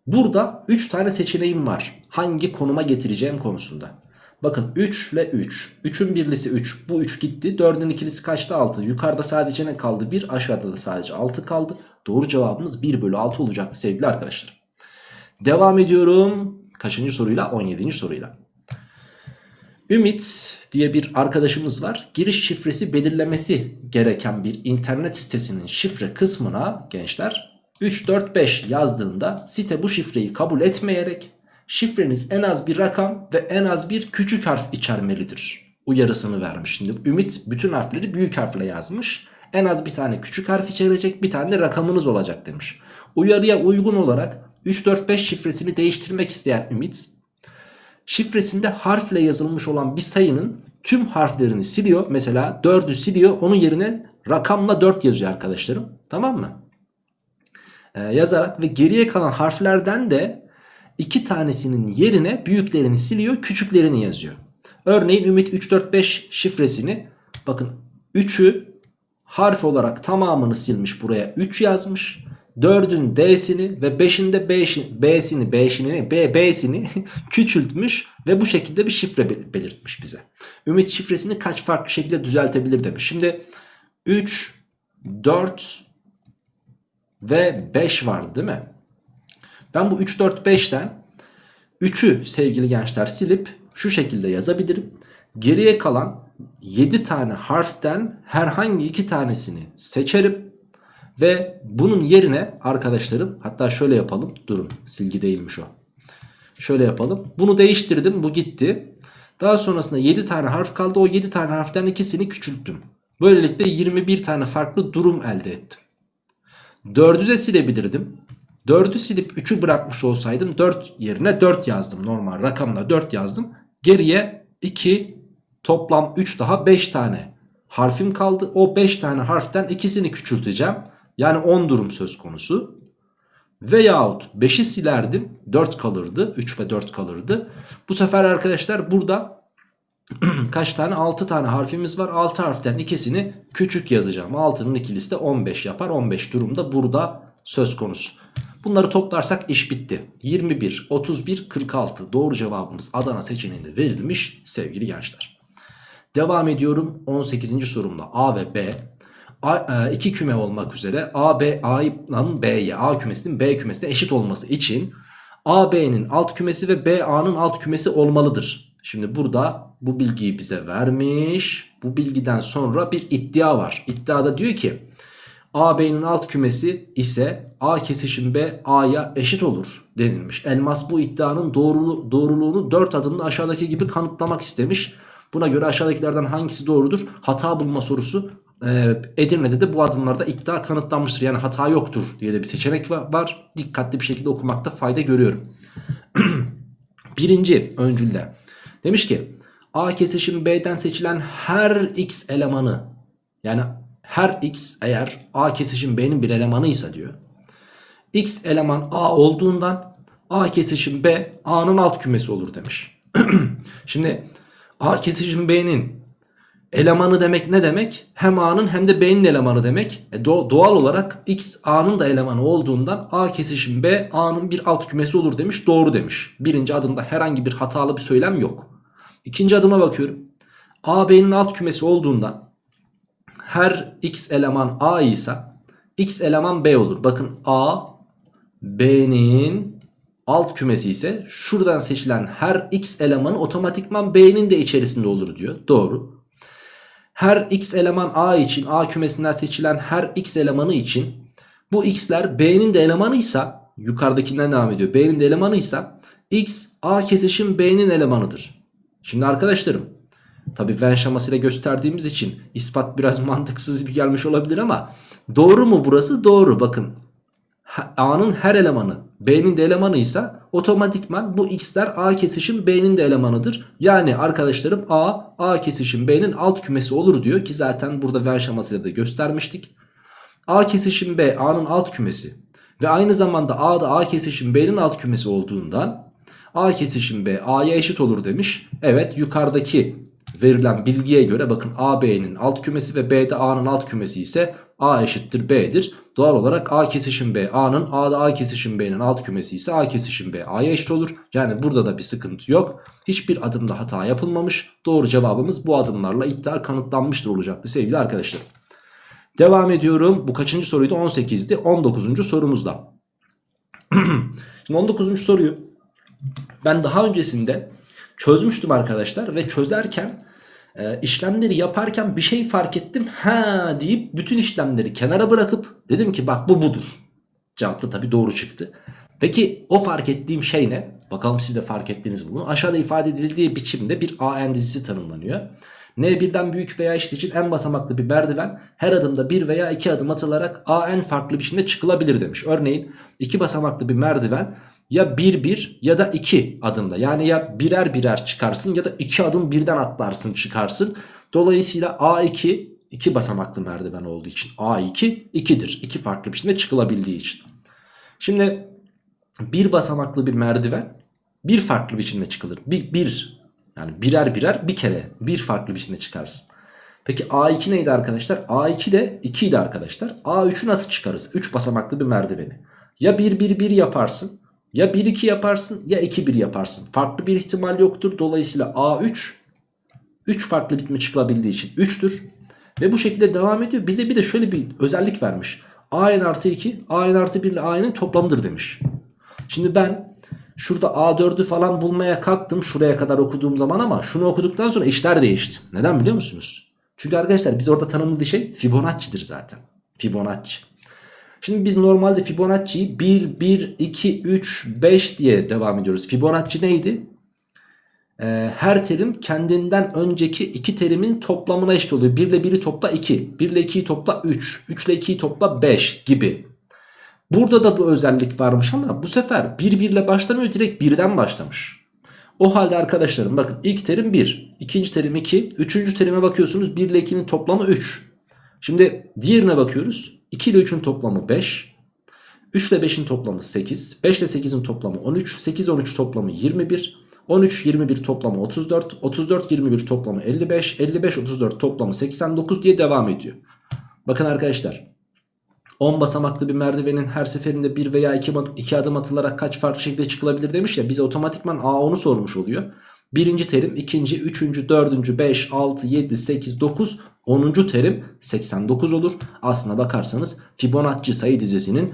S1: Burada 3 tane seçeneğim var. Hangi konuma getireceğim konusunda. Bakın 3 ile 3. 3'ün birlisi 3. Bu 3 gitti. 4'ün ikilisi kaçtı? 6. Yukarıda sadece ne kaldı? 1. Aşağıda da sadece 6 kaldı. Doğru cevabımız 1 bölü 6 olacaktı sevgili arkadaşlar. Devam ediyorum. Kaçıncı soruyla? 17. soruyla. Ümit diye bir arkadaşımız var. Giriş şifresi belirlemesi gereken bir internet sitesinin şifre kısmına gençler 345 yazdığında site bu şifreyi kabul etmeyerek şifreniz en az bir rakam ve en az bir küçük harf içermelidir. Uyarısını vermiş. Şimdi Ümit bütün harfleri büyük harfle yazmış. En az bir tane küçük harf içerecek bir tane rakamınız olacak demiş. Uyarıya uygun olarak 345 şifresini değiştirmek isteyen Ümit şifresinde harfle yazılmış olan bir sayının tüm harflerini siliyor. Mesela 4'ü siliyor onun yerine rakamla 4 yazıyor arkadaşlarım. Tamam mı? Ee, yazarak ve geriye kalan harflerden de iki tanesinin yerine büyüklerini siliyor küçüklerini yazıyor. Örneğin Ümit 345 şifresini bakın 3'ü harf olarak tamamını silmiş buraya 3 yazmış. 4'ün D'sini ve 5'in de B'sini B'sini B, B'sini küçültmüş ve bu şekilde bir şifre belirtmiş bize. Ümit şifresini kaç farklı şekilde düzeltebilir demiş. Şimdi 3, 4 ve 5 vardı değil mi? Ben bu 3, 4, 5'ten 3'ü sevgili gençler silip şu şekilde yazabilirim. Geriye kalan 7 tane harften herhangi iki tanesini seçerim. Ve bunun yerine arkadaşlarım hatta şöyle yapalım. Durun silgi değilmiş o. Şöyle yapalım. Bunu değiştirdim bu gitti. Daha sonrasında 7 tane harf kaldı. O 7 tane harften ikisini küçülttüm. Böylelikle 21 tane farklı durum elde ettim. 4'ü de silebilirdim. 4'ü silip 3'ü bırakmış olsaydım 4 yerine 4 yazdım. Normal rakamla 4 yazdım. Geriye 2 toplam 3 daha 5 tane harfim kaldı. O 5 tane harften ikisini küçülteceğim. Yani 10 durum söz konusu. Veyahut 5'i silerdim 4 kalırdı 3 ve 4 kalırdı. Bu sefer arkadaşlar burada kaç tane 6 tane harfimiz var 6 harften ikisini küçük yazacağım 6'nın ikilisi de 15 yapar 15 durumda burada söz konusu. Bunları toplarsak iş bitti 21 31 46 doğru cevabımız Adana seçeneğinde verilmiş sevgili gençler. Devam ediyorum 18. sorumla A ve B A, e, iki küme olmak üzere A, B, A'nın B'ye A kümesinin B kümesine eşit olması için A, B'nin alt kümesi ve B, A'nın alt kümesi olmalıdır. Şimdi burada bu bilgiyi bize vermiş. Bu bilgiden sonra bir iddia var. İddiada diyor ki A, B'nin alt kümesi ise A kesişim B, A'ya eşit olur denilmiş. Elmas bu iddianın doğrulu, doğruluğunu 4 adımda aşağıdaki gibi kanıtlamak istemiş. Buna göre aşağıdakilerden hangisi doğrudur? Hata bulma sorusu e, Edirne'de de bu adımlarda iddia kanıtlanmıştır. Yani hata yoktur diye de bir seçenek var. Dikkatli bir şekilde okumakta fayda görüyorum. Birinci öncülde demiş ki A kesişim B'den seçilen her x elemanı yani her x eğer A kesişim B'nin bir elemanıysa diyor. X eleman A olduğundan A kesişim B A'nın alt kümesi olur demiş. Şimdi A kesişim B'nin elemanı demek ne demek? Hem A'nın hem de B'nin elemanı demek. E doğal olarak X A'nın da elemanı olduğundan A kesişim B A'nın bir alt kümesi olur demiş. Doğru demiş. Birinci adımda herhangi bir hatalı bir söylem yok. İkinci adıma bakıyorum. A B'nin alt kümesi olduğundan her X eleman A ise X eleman B olur. Bakın A B'nin alt kümesi ise şuradan seçilen her X elemanı otomatikman B'nin de içerisinde olur diyor. Doğru. Her x eleman A için A kümesinden seçilen her x elemanı için bu x'ler B'nin de elemanıysa yukarıdakinden devam ediyor. B'nin de elemanıysa x A kesişim B'nin elemanıdır. Şimdi arkadaşlarım tabi Venn şemasıyla gösterdiğimiz için ispat biraz mantıksız bir gelmiş olabilir ama doğru mu burası? Doğru bakın A'nın her elemanı B'nin de elemanıysa otomatikman bu x'ler A kesişim B'nin de elemanıdır. Yani arkadaşlarım A, A kesişim B'nin alt kümesi olur diyor ki zaten burada Venn şemasıyla da göstermiştik. A kesişim B A'nın alt kümesi ve aynı zamanda A da A kesişim B'nin alt kümesi olduğundan A kesişim B A'ya eşit olur demiş. Evet yukarıdaki verilen bilgiye göre bakın A B'nin alt kümesi ve B de A'nın alt kümesi ise A eşittir B'dir. Doğal olarak A kesişim B A'nın A'da A kesişim B'nin alt kümesi ise A kesişim B A'ya eşit olur. Yani burada da bir sıkıntı yok. Hiçbir adımda hata yapılmamış. Doğru cevabımız bu adımlarla iddia kanıtlanmıştır olacaktı sevgili arkadaşlar. Devam ediyorum. Bu kaçıncı soruydu? 18'di. 19. sorumuzda. Şimdi 19. soruyu ben daha öncesinde çözmüştüm arkadaşlar ve çözerken e, işlemleri yaparken bir şey fark ettim. Ha deyip bütün işlemleri kenara bırakıp dedim ki bak bu budur. Cevap da tabii doğru çıktı. Peki o fark ettiğim şey ne? Bakalım siz de fark ettiniz bunu. Aşağıda ifade edildiği biçimde bir AN dizisi tanımlanıyor. N birden büyük veya eşit için en basamaklı bir merdiven her adımda bir veya iki adım atılarak AN farklı biçimde çıkılabilir demiş. Örneğin iki basamaklı bir merdiven ya 1 1 ya da 2 adımda yani ya birer birer çıkarsın ya da 2 adım birden atlarsın çıkarsın. Dolayısıyla A2 2 basamaklı merdiven olduğu için A2 2'dir. 2 farklı biçimde çıkılabildiği için. Şimdi bir basamaklı bir merdiven bir farklı biçimde çıkılır. Bir, bir yani birer birer bir kere bir farklı biçimde çıkarsın. Peki A2 neydi arkadaşlar? A2 de 2 idi arkadaşlar. A3'ü nasıl çıkarız? 3 basamaklı bir merdiveni. Ya 1 1 1 yaparsın ya 1 2 yaparsın ya 2 1 yaparsın. Farklı bir ihtimal yoktur. Dolayısıyla A3 3 farklı biçimde çıkılabildiği için 3'tür. Ve bu şekilde devam ediyor. Bize bir de şöyle bir özellik vermiş. AN artı 2 AN artı 1 ile AN'in toplamıdır demiş. Şimdi ben şurada A4'ü falan bulmaya kalktım şuraya kadar okuduğum zaman ama şunu okuduktan sonra işler değişti. Neden biliyor musunuz? Çünkü arkadaşlar biz orada tanımladığı şey Fibonacci'dir zaten. Fibonacci. Şimdi biz normalde Fibonacci'yi 1, 1, 2, 3, 5 diye devam ediyoruz. Fibonacci neydi? Ee, her terim kendinden önceki iki terimin toplamına eşit oluyor. 1 ile 1'i topla 2, 1 ile 2'yi topla 3, 3 ile 2'yi topla 5 gibi. Burada da bu özellik varmış ama bu sefer 1 1 ile başlamıyor direkt 1'den başlamış. O halde arkadaşlarım bakın ilk terim 1, ikinci terim 2, üçüncü terime bakıyorsunuz 1 ile 2'nin toplamı 3. Şimdi diğerine bakıyoruz 2 ile 3'ün toplamı 5, 3 ile 5'in toplamı 8, 5 ile 8'in toplamı 13, 8 13 toplamı 21, 13 21 toplamı 34, 34 21 toplamı 55, 55 34 toplamı 89 diye devam ediyor. Bakın arkadaşlar 10 basamaklı bir merdivenin her seferinde 1 veya 2, 2 adım atılarak kaç farklı şekilde çıkılabilir demiş ya bize otomatikman A10'u sormuş oluyor. Birinci terim, ikinci, üçüncü, dördüncü, 5, 6, 7, 8, 9, 10. terim 89 olur. Aslına bakarsanız Fibonacci sayı dizisinin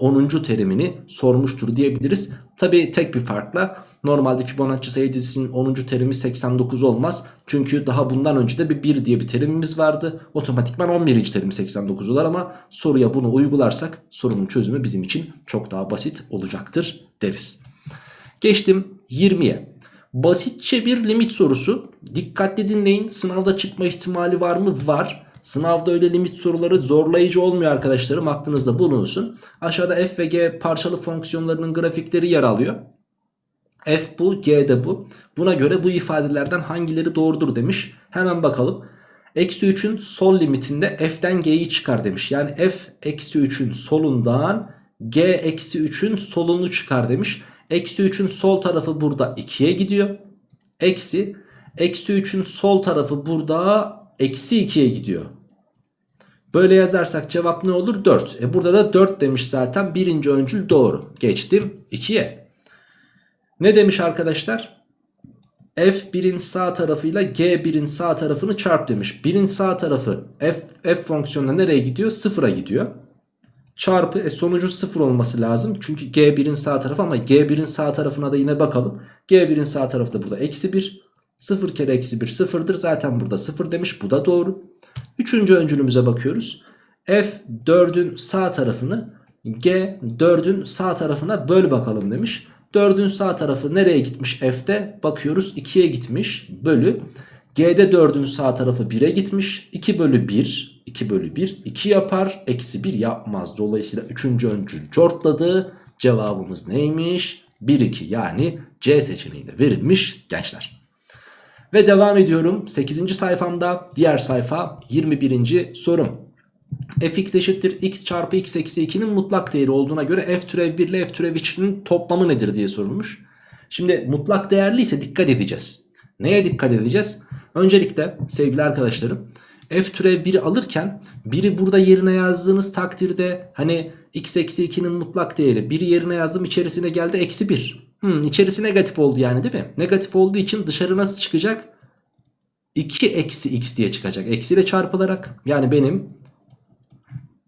S1: 10. terimini sormuştur diyebiliriz. Tabi tek bir farkla normalde Fibonacci sayı dizisinin 10. terimi 89 olmaz. Çünkü daha bundan önce de bir 1 diye bir terimimiz vardı. Otomatikman 11. terim 89 olur ama soruya bunu uygularsak sorunun çözümü bizim için çok daha basit olacaktır deriz. Geçtim 20'ye. Basitçe bir limit sorusu. Dikkatli dinleyin. Sınavda çıkma ihtimali var mı? Var. Sınavda öyle limit soruları zorlayıcı olmuyor arkadaşlarım. Aklınızda bulunsun. Aşağıda f ve g parçalı fonksiyonlarının grafikleri yer alıyor. F bu, G de bu. Buna göre bu ifadelerden hangileri doğrudur demiş. Hemen bakalım. Eksi 3'ün sol limitinde f'den g'yi çıkar demiş. Yani f eksi 3'ün solundan g eksi 3'ün solunu çıkar demiş. Eksi 3'ün sol tarafı burada 2'ye gidiyor. Eksi. Eksi 3'ün sol tarafı burada eksi 2'ye gidiyor. Böyle yazarsak cevap ne olur? 4. E burada da 4 demiş zaten. Birinci öncül doğru. Geçtim 2'ye. Ne demiş arkadaşlar? F1'in sağ tarafıyla G1'in sağ tarafını çarp demiş. 1'in sağ tarafı F, F fonksiyonuna nereye gidiyor? Sıfıra gidiyor. Çarpı e, sonucu sıfır olması lazım. Çünkü G1'in sağ tarafı ama G1'in sağ tarafına da yine bakalım. G1'in sağ tarafı da burada eksi 1. 0 kere eksi 1 sıfırdır. Zaten burada 0 demiş. Bu da doğru. Üçüncü öncülümüze bakıyoruz. F 4'ün sağ tarafını G 4'ün sağ tarafına böl bakalım demiş. 4'ün sağ tarafı nereye gitmiş F'de? Bakıyoruz 2'ye gitmiş. Bölü. G'de 4'ün sağ tarafı 1'e gitmiş. 2 bölü 1. 2 bölü 1. 2 yapar. Eksi 1 yapmaz. Dolayısıyla 3. öncül cortladı. Cevabımız neymiş? 1 2 yani C seçeneği de verilmiş gençler. Ve devam ediyorum 8. sayfamda diğer sayfa 21. sorum. fx eşittir x çarpı x eksi 2'nin mutlak değeri olduğuna göre f türev 1 ile f türev 2'nin toplamı nedir diye sorulmuş. Şimdi mutlak değerli ise dikkat edeceğiz. Neye dikkat edeceğiz? Öncelikle sevgili arkadaşlarım f türev 1'i alırken 1'i burada yerine yazdığınız takdirde hani x eksi 2'nin mutlak değeri 1'i yerine yazdım içerisine geldi eksi 1. Hmm, içerisi negatif oldu yani değil mi? Negatif olduğu için dışarı nasıl çıkacak? 2 eksi x diye çıkacak. Eksiyle çarpılarak. Yani benim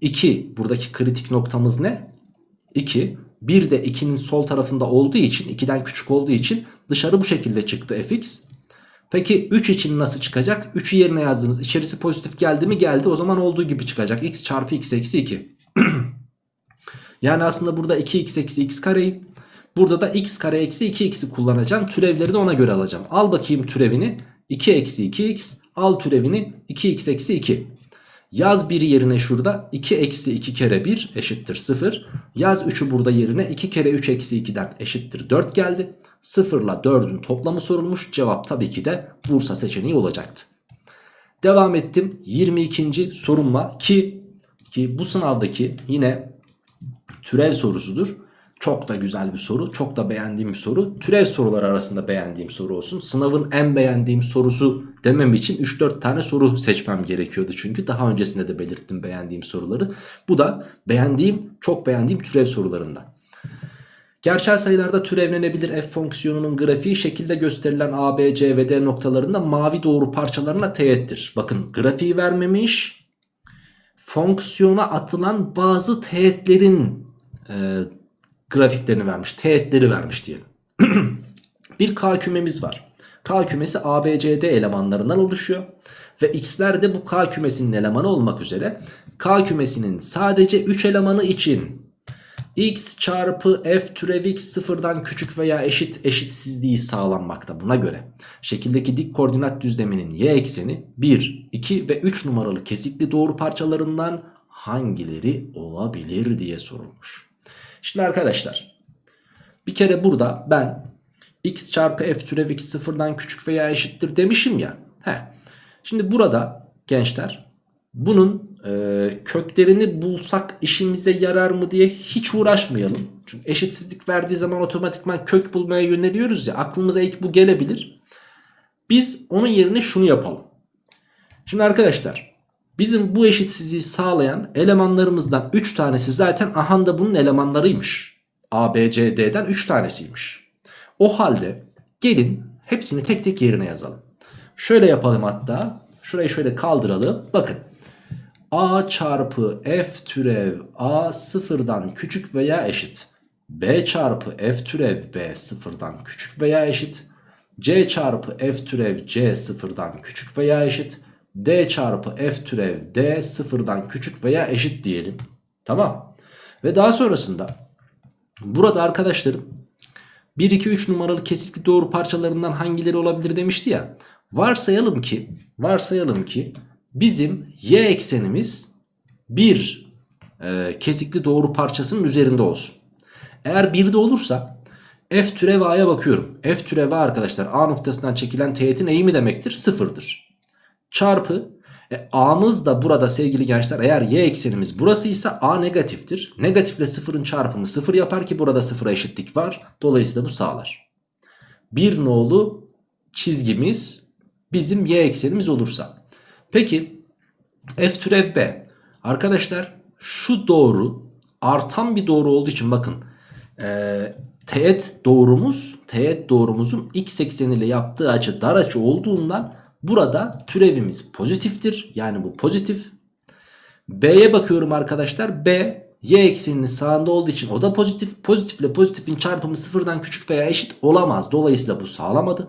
S1: 2 buradaki kritik noktamız ne? 2. 1 de 2'nin sol tarafında olduğu için 2'den küçük olduğu için dışarı bu şekilde çıktı fx. Peki 3 için nasıl çıkacak? 3'ü yerine yazdınız. İçerisi pozitif geldi mi? Geldi. O zaman olduğu gibi çıkacak. x çarpı x eksi 2. yani aslında burada 2x eksi x kareyi. Burada da x kare eksi 2x'i kullanacağım. Türevleri de ona göre alacağım. Al bakayım türevini. 2 eksi 2x. Al türevini 2x eksi 2. Yaz 1 yerine şurada 2 eksi 2 kere 1 eşittir 0. Yaz 3'ü burada yerine 2 kere 3 eksi 2'den eşittir 4 geldi. 0 ile 4'ün toplamı sorulmuş. Cevap tabii ki de Bursa seçeneği olacaktı. Devam ettim 22. sorumla ki ki bu sınavdaki yine türev sorusudur. Çok da güzel bir soru. Çok da beğendiğim bir soru. Türev soruları arasında beğendiğim soru olsun. Sınavın en beğendiğim sorusu demem için 3-4 tane soru seçmem gerekiyordu. Çünkü daha öncesinde de belirttim beğendiğim soruları. Bu da beğendiğim, çok beğendiğim türev sorularından. Gerçel sayılarda türevlenebilir f fonksiyonunun grafiği şekilde gösterilen a, b, c ve d noktalarında mavi doğru parçalarına teğettir. Bakın grafiği vermemiş. Fonksiyona atılan bazı teğetlerin e, grafiklerini vermiş. Teğetleri vermiş diyelim. bir K kümemiz var. K kümesi A, B, C, D elemanlarından oluşuyor. Ve x'ler de bu K kümesinin elemanı olmak üzere K kümesinin sadece 3 elemanı için x çarpı f türev x sıfırdan küçük veya eşit eşitsizliği sağlanmakta. Buna göre şekildeki dik koordinat düzleminin y ekseni 1, 2 ve 3 numaralı kesikli doğru parçalarından hangileri olabilir diye sorulmuş. Şimdi arkadaşlar bir kere burada ben x çarpı f türev x sıfırdan küçük veya eşittir demişim ya. Heh. Şimdi burada gençler bunun e, köklerini bulsak işimize yarar mı diye hiç uğraşmayalım. Çünkü eşitsizlik verdiği zaman otomatikman kök bulmaya yöneliyoruz ya aklımıza ilk bu gelebilir. Biz onun yerine şunu yapalım. Şimdi arkadaşlar bizim bu eşitsizliği sağlayan elemanlarımızdan 3 tanesi zaten ahanda bunun elemanlarıymış. A, B, C, D'den 3 tanesiymiş. O halde gelin hepsini tek tek yerine yazalım. Şöyle yapalım hatta. Şurayı şöyle kaldıralım. Bakın. A çarpı F türev A sıfırdan küçük veya eşit. B çarpı F türev B sıfırdan küçük veya eşit. C çarpı F türev C sıfırdan küçük veya eşit. D çarpı F türev D sıfırdan küçük veya eşit diyelim. Tamam. Ve daha sonrasında burada arkadaşlarım 1, 2, 3 numaralı kesikli doğru parçalarından hangileri olabilir demişti ya. Varsayalım ki, varsayalım ki bizim y eksenimiz bir e, kesikli doğru parçasının üzerinde olsun. Eğer 1'de olursa f türev a'ya bakıyorum. f türev a arkadaşlar a noktasından çekilen teğetin eğimi demektir. Sıfırdır. Çarpı e, a'mız da burada sevgili gençler eğer y eksenimiz burasıysa a negatiftir. Negatifle sıfırın çarpımı sıfır yapar ki burada sıfıra eşitlik var. Dolayısıyla bu sağlar. Bir nolu çizgimiz bizim y eksenimiz olursa. Peki f türev b. Arkadaşlar şu doğru artan bir doğru olduğu için bakın e, teğet doğrumuz teğet doğrumuzun x ekseniyle yaptığı açı dar açı olduğundan burada türevimiz pozitiftir. Yani bu pozitif. B'ye bakıyorum arkadaşlar. B y ekseninin sağında olduğu için o da pozitif. Pozitifle pozitifin çarpımı sıfırdan küçük veya eşit olamaz. Dolayısıyla bu sağlamadı.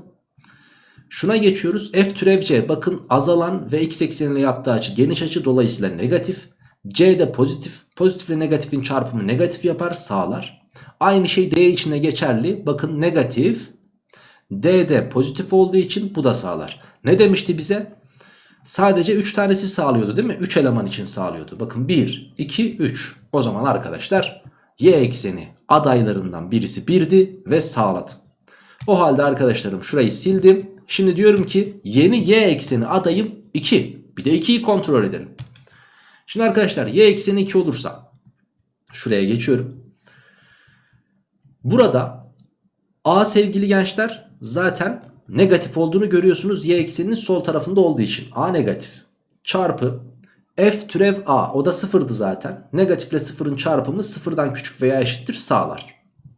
S1: Şuna geçiyoruz. F türev C bakın azalan ve x ekseniyle yaptığı açı geniş açı dolayısıyla negatif. C de pozitif. Pozitifle negatifin çarpımı negatif yapar sağlar. Aynı şey D içinde geçerli. Bakın negatif. D de pozitif olduğu için bu da sağlar. Ne demişti bize? Sadece 3 tanesi sağlıyordu değil mi? 3 eleman için sağlıyordu. Bakın 1, 2, 3. O zaman arkadaşlar y ekseni adaylarından birisi 1'di ve sağladı. O halde arkadaşlarım şurayı sildim. Şimdi diyorum ki yeni y ekseni adayım 2. Bir de 2'yi kontrol edelim. Şimdi arkadaşlar y ekseni 2 olursa şuraya geçiyorum. Burada a sevgili gençler zaten negatif olduğunu görüyorsunuz y ekseninin sol tarafında olduğu için. A negatif çarpı f türev a o da sıfırdı zaten. Negatifle sıfırın çarpımı sıfırdan küçük veya eşittir sağlar.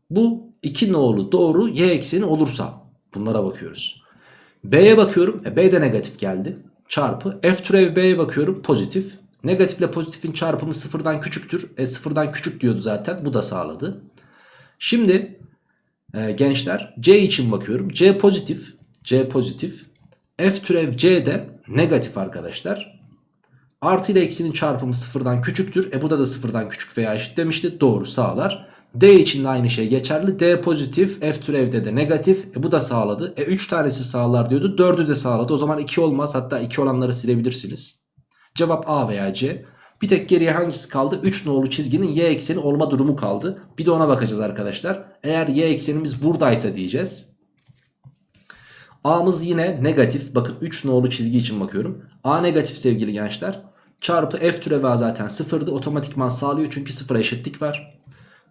S1: Bu iki nolu doğru y ekseni olursa bunlara bakıyoruz. B'ye bakıyorum. E, B de negatif geldi. Çarpı. F türev B'ye bakıyorum. Pozitif. Negatifle pozitifin çarpımı sıfırdan küçüktür. E sıfırdan küçük diyordu zaten. Bu da sağladı. Şimdi e, gençler C için bakıyorum. C pozitif. C pozitif. F türev C de negatif arkadaşlar. Artı ile eksinin çarpımı sıfırdan küçüktür. E bu da da sıfırdan küçük veya eşit demişti. Doğru sağlar. D için de aynı şey geçerli. D pozitif. F türevde de negatif. E bu da sağladı. E 3 tanesi sağlar diyordu. 4'ü de sağladı. O zaman 2 olmaz. Hatta 2 olanları silebilirsiniz. Cevap A veya C. Bir tek geriye hangisi kaldı? 3 nolu çizginin y ekseni olma durumu kaldı. Bir de ona bakacağız arkadaşlar. Eğer y eksenimiz buradaysa diyeceğiz. A'mız yine negatif. Bakın 3 nolu çizgi için bakıyorum. A negatif sevgili gençler. Çarpı f türevi zaten sıfırdı. Otomatikman sağlıyor çünkü sıfıra eşitlik var.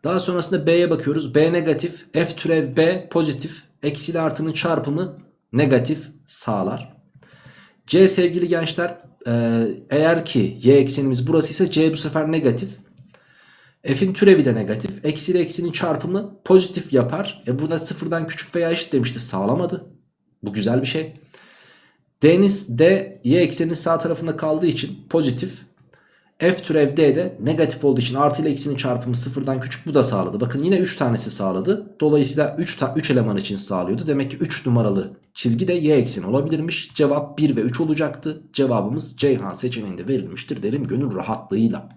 S1: Daha sonrasında B'ye bakıyoruz. B negatif. F türev B pozitif. Eksiyle artının çarpımı negatif sağlar. C sevgili gençler e, eğer ki y eksenimiz burası ise c bu sefer negatif. F'in türevi de negatif. Eksi ile eksinin çarpımı pozitif yapar. E burada sıfırdan küçük veya eşit demişti. Sağlamadı. Bu güzel bir şey. D'niz D y ekseninin sağ tarafında kaldığı için pozitif. F türev D de negatif olduğu için artı ile eksinin çarpımı sıfırdan küçük bu da sağladı. Bakın yine 3 tanesi sağladı. Dolayısıyla 3, 3 eleman için sağlıyordu. Demek ki 3 numaralı çizgi de y ekseni olabilirmiş. Cevap 1 ve 3 olacaktı. Cevabımız Ceyhan seçeneğinde verilmiştir derim gönül rahatlığıyla.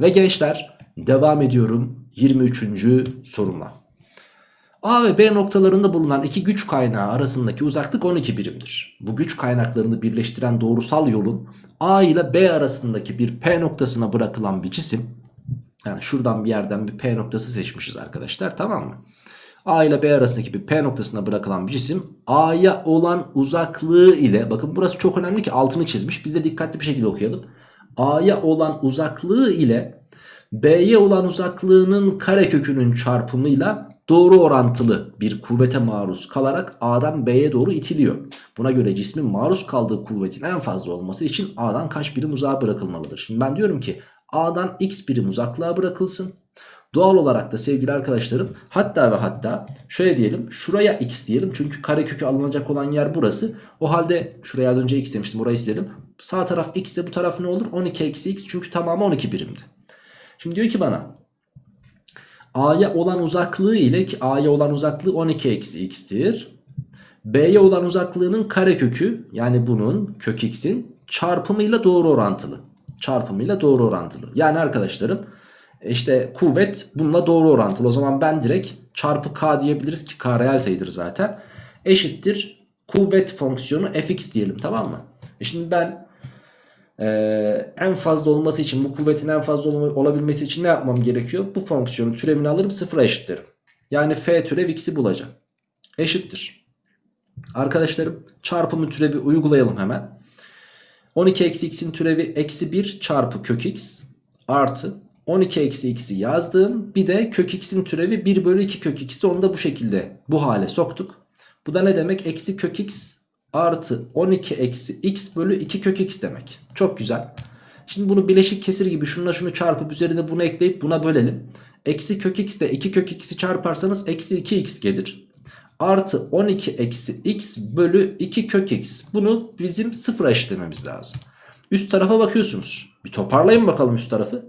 S1: Ve gençler devam ediyorum 23. sorumla. A ve B noktalarında bulunan iki güç kaynağı arasındaki uzaklık 12 birimdir. Bu güç kaynaklarını birleştiren doğrusal yolun A ile B arasındaki bir P noktasına bırakılan bir cisim yani şuradan bir yerden bir P noktası seçmişiz arkadaşlar tamam mı? A ile B arasındaki bir P noktasına bırakılan bir cisim A'ya olan uzaklığı ile bakın burası çok önemli ki altını çizmiş biz de dikkatli bir şekilde okuyalım. A'ya olan uzaklığı ile B'ye olan uzaklığının karekökünün çarpımıyla doğru orantılı bir kuvvete maruz kalarak A'dan B'ye doğru itiliyor. Buna göre cismin maruz kaldığı kuvvetin en fazla olması için A'dan kaç birim uzağa bırakılmalıdır? Şimdi ben diyorum ki A'dan x birim uzaklığa bırakılsın. Doğal olarak da sevgili arkadaşlarım hatta ve hatta şöyle diyelim şuraya x diyelim çünkü karekökü alınacak olan yer burası. O halde şuraya az önce x demiştim orayı silelim. Sağ taraf x ise bu taraf ne olur? 12 eksi x çünkü tamamı 12 birimdi. Şimdi diyor ki bana A'ya olan uzaklığı ile ki A'ya olan uzaklığı 12 eksi x'tir. B'ye olan uzaklığının karekökü yani bunun kök x'in çarpımıyla doğru orantılı. Çarpımıyla doğru orantılı. Yani arkadaşlarım işte kuvvet bununla doğru orantılı. O zaman ben direkt çarpı k diyebiliriz ki k reel sayıdır zaten. Eşittir kuvvet fonksiyonu fx diyelim tamam mı? E şimdi ben ee, en fazla olması için bu kuvvetin en fazla olabilmesi için ne yapmam gerekiyor? Bu fonksiyonun türevini alırım sıfıra eşitlerim. Yani f türev x'i bulacağım. Eşittir. Arkadaşlarım çarpımı türevi uygulayalım hemen. 12 eksi x'in türevi eksi 1 çarpı kök x artı 12 eksi x'i yazdım. Bir de kök x'in türevi 1 bölü 2 kök x'i onu da bu şekilde bu hale soktuk. Bu da ne demek? Eksi kök x artı 12 eksi x bölü 2 kök x demek. Çok güzel. Şimdi bunu bileşik kesir gibi şununla şunu çarpıp üzerine bunu ekleyip buna bölelim. Eksi kök x ile 2 kök x'i çarparsanız eksi 2x gelir. Artı 12 eksi x bölü 2 kök x. Bunu bizim sıfıra eşitlememiz lazım. Üst tarafa bakıyorsunuz. Bir toparlayın bakalım üst tarafı.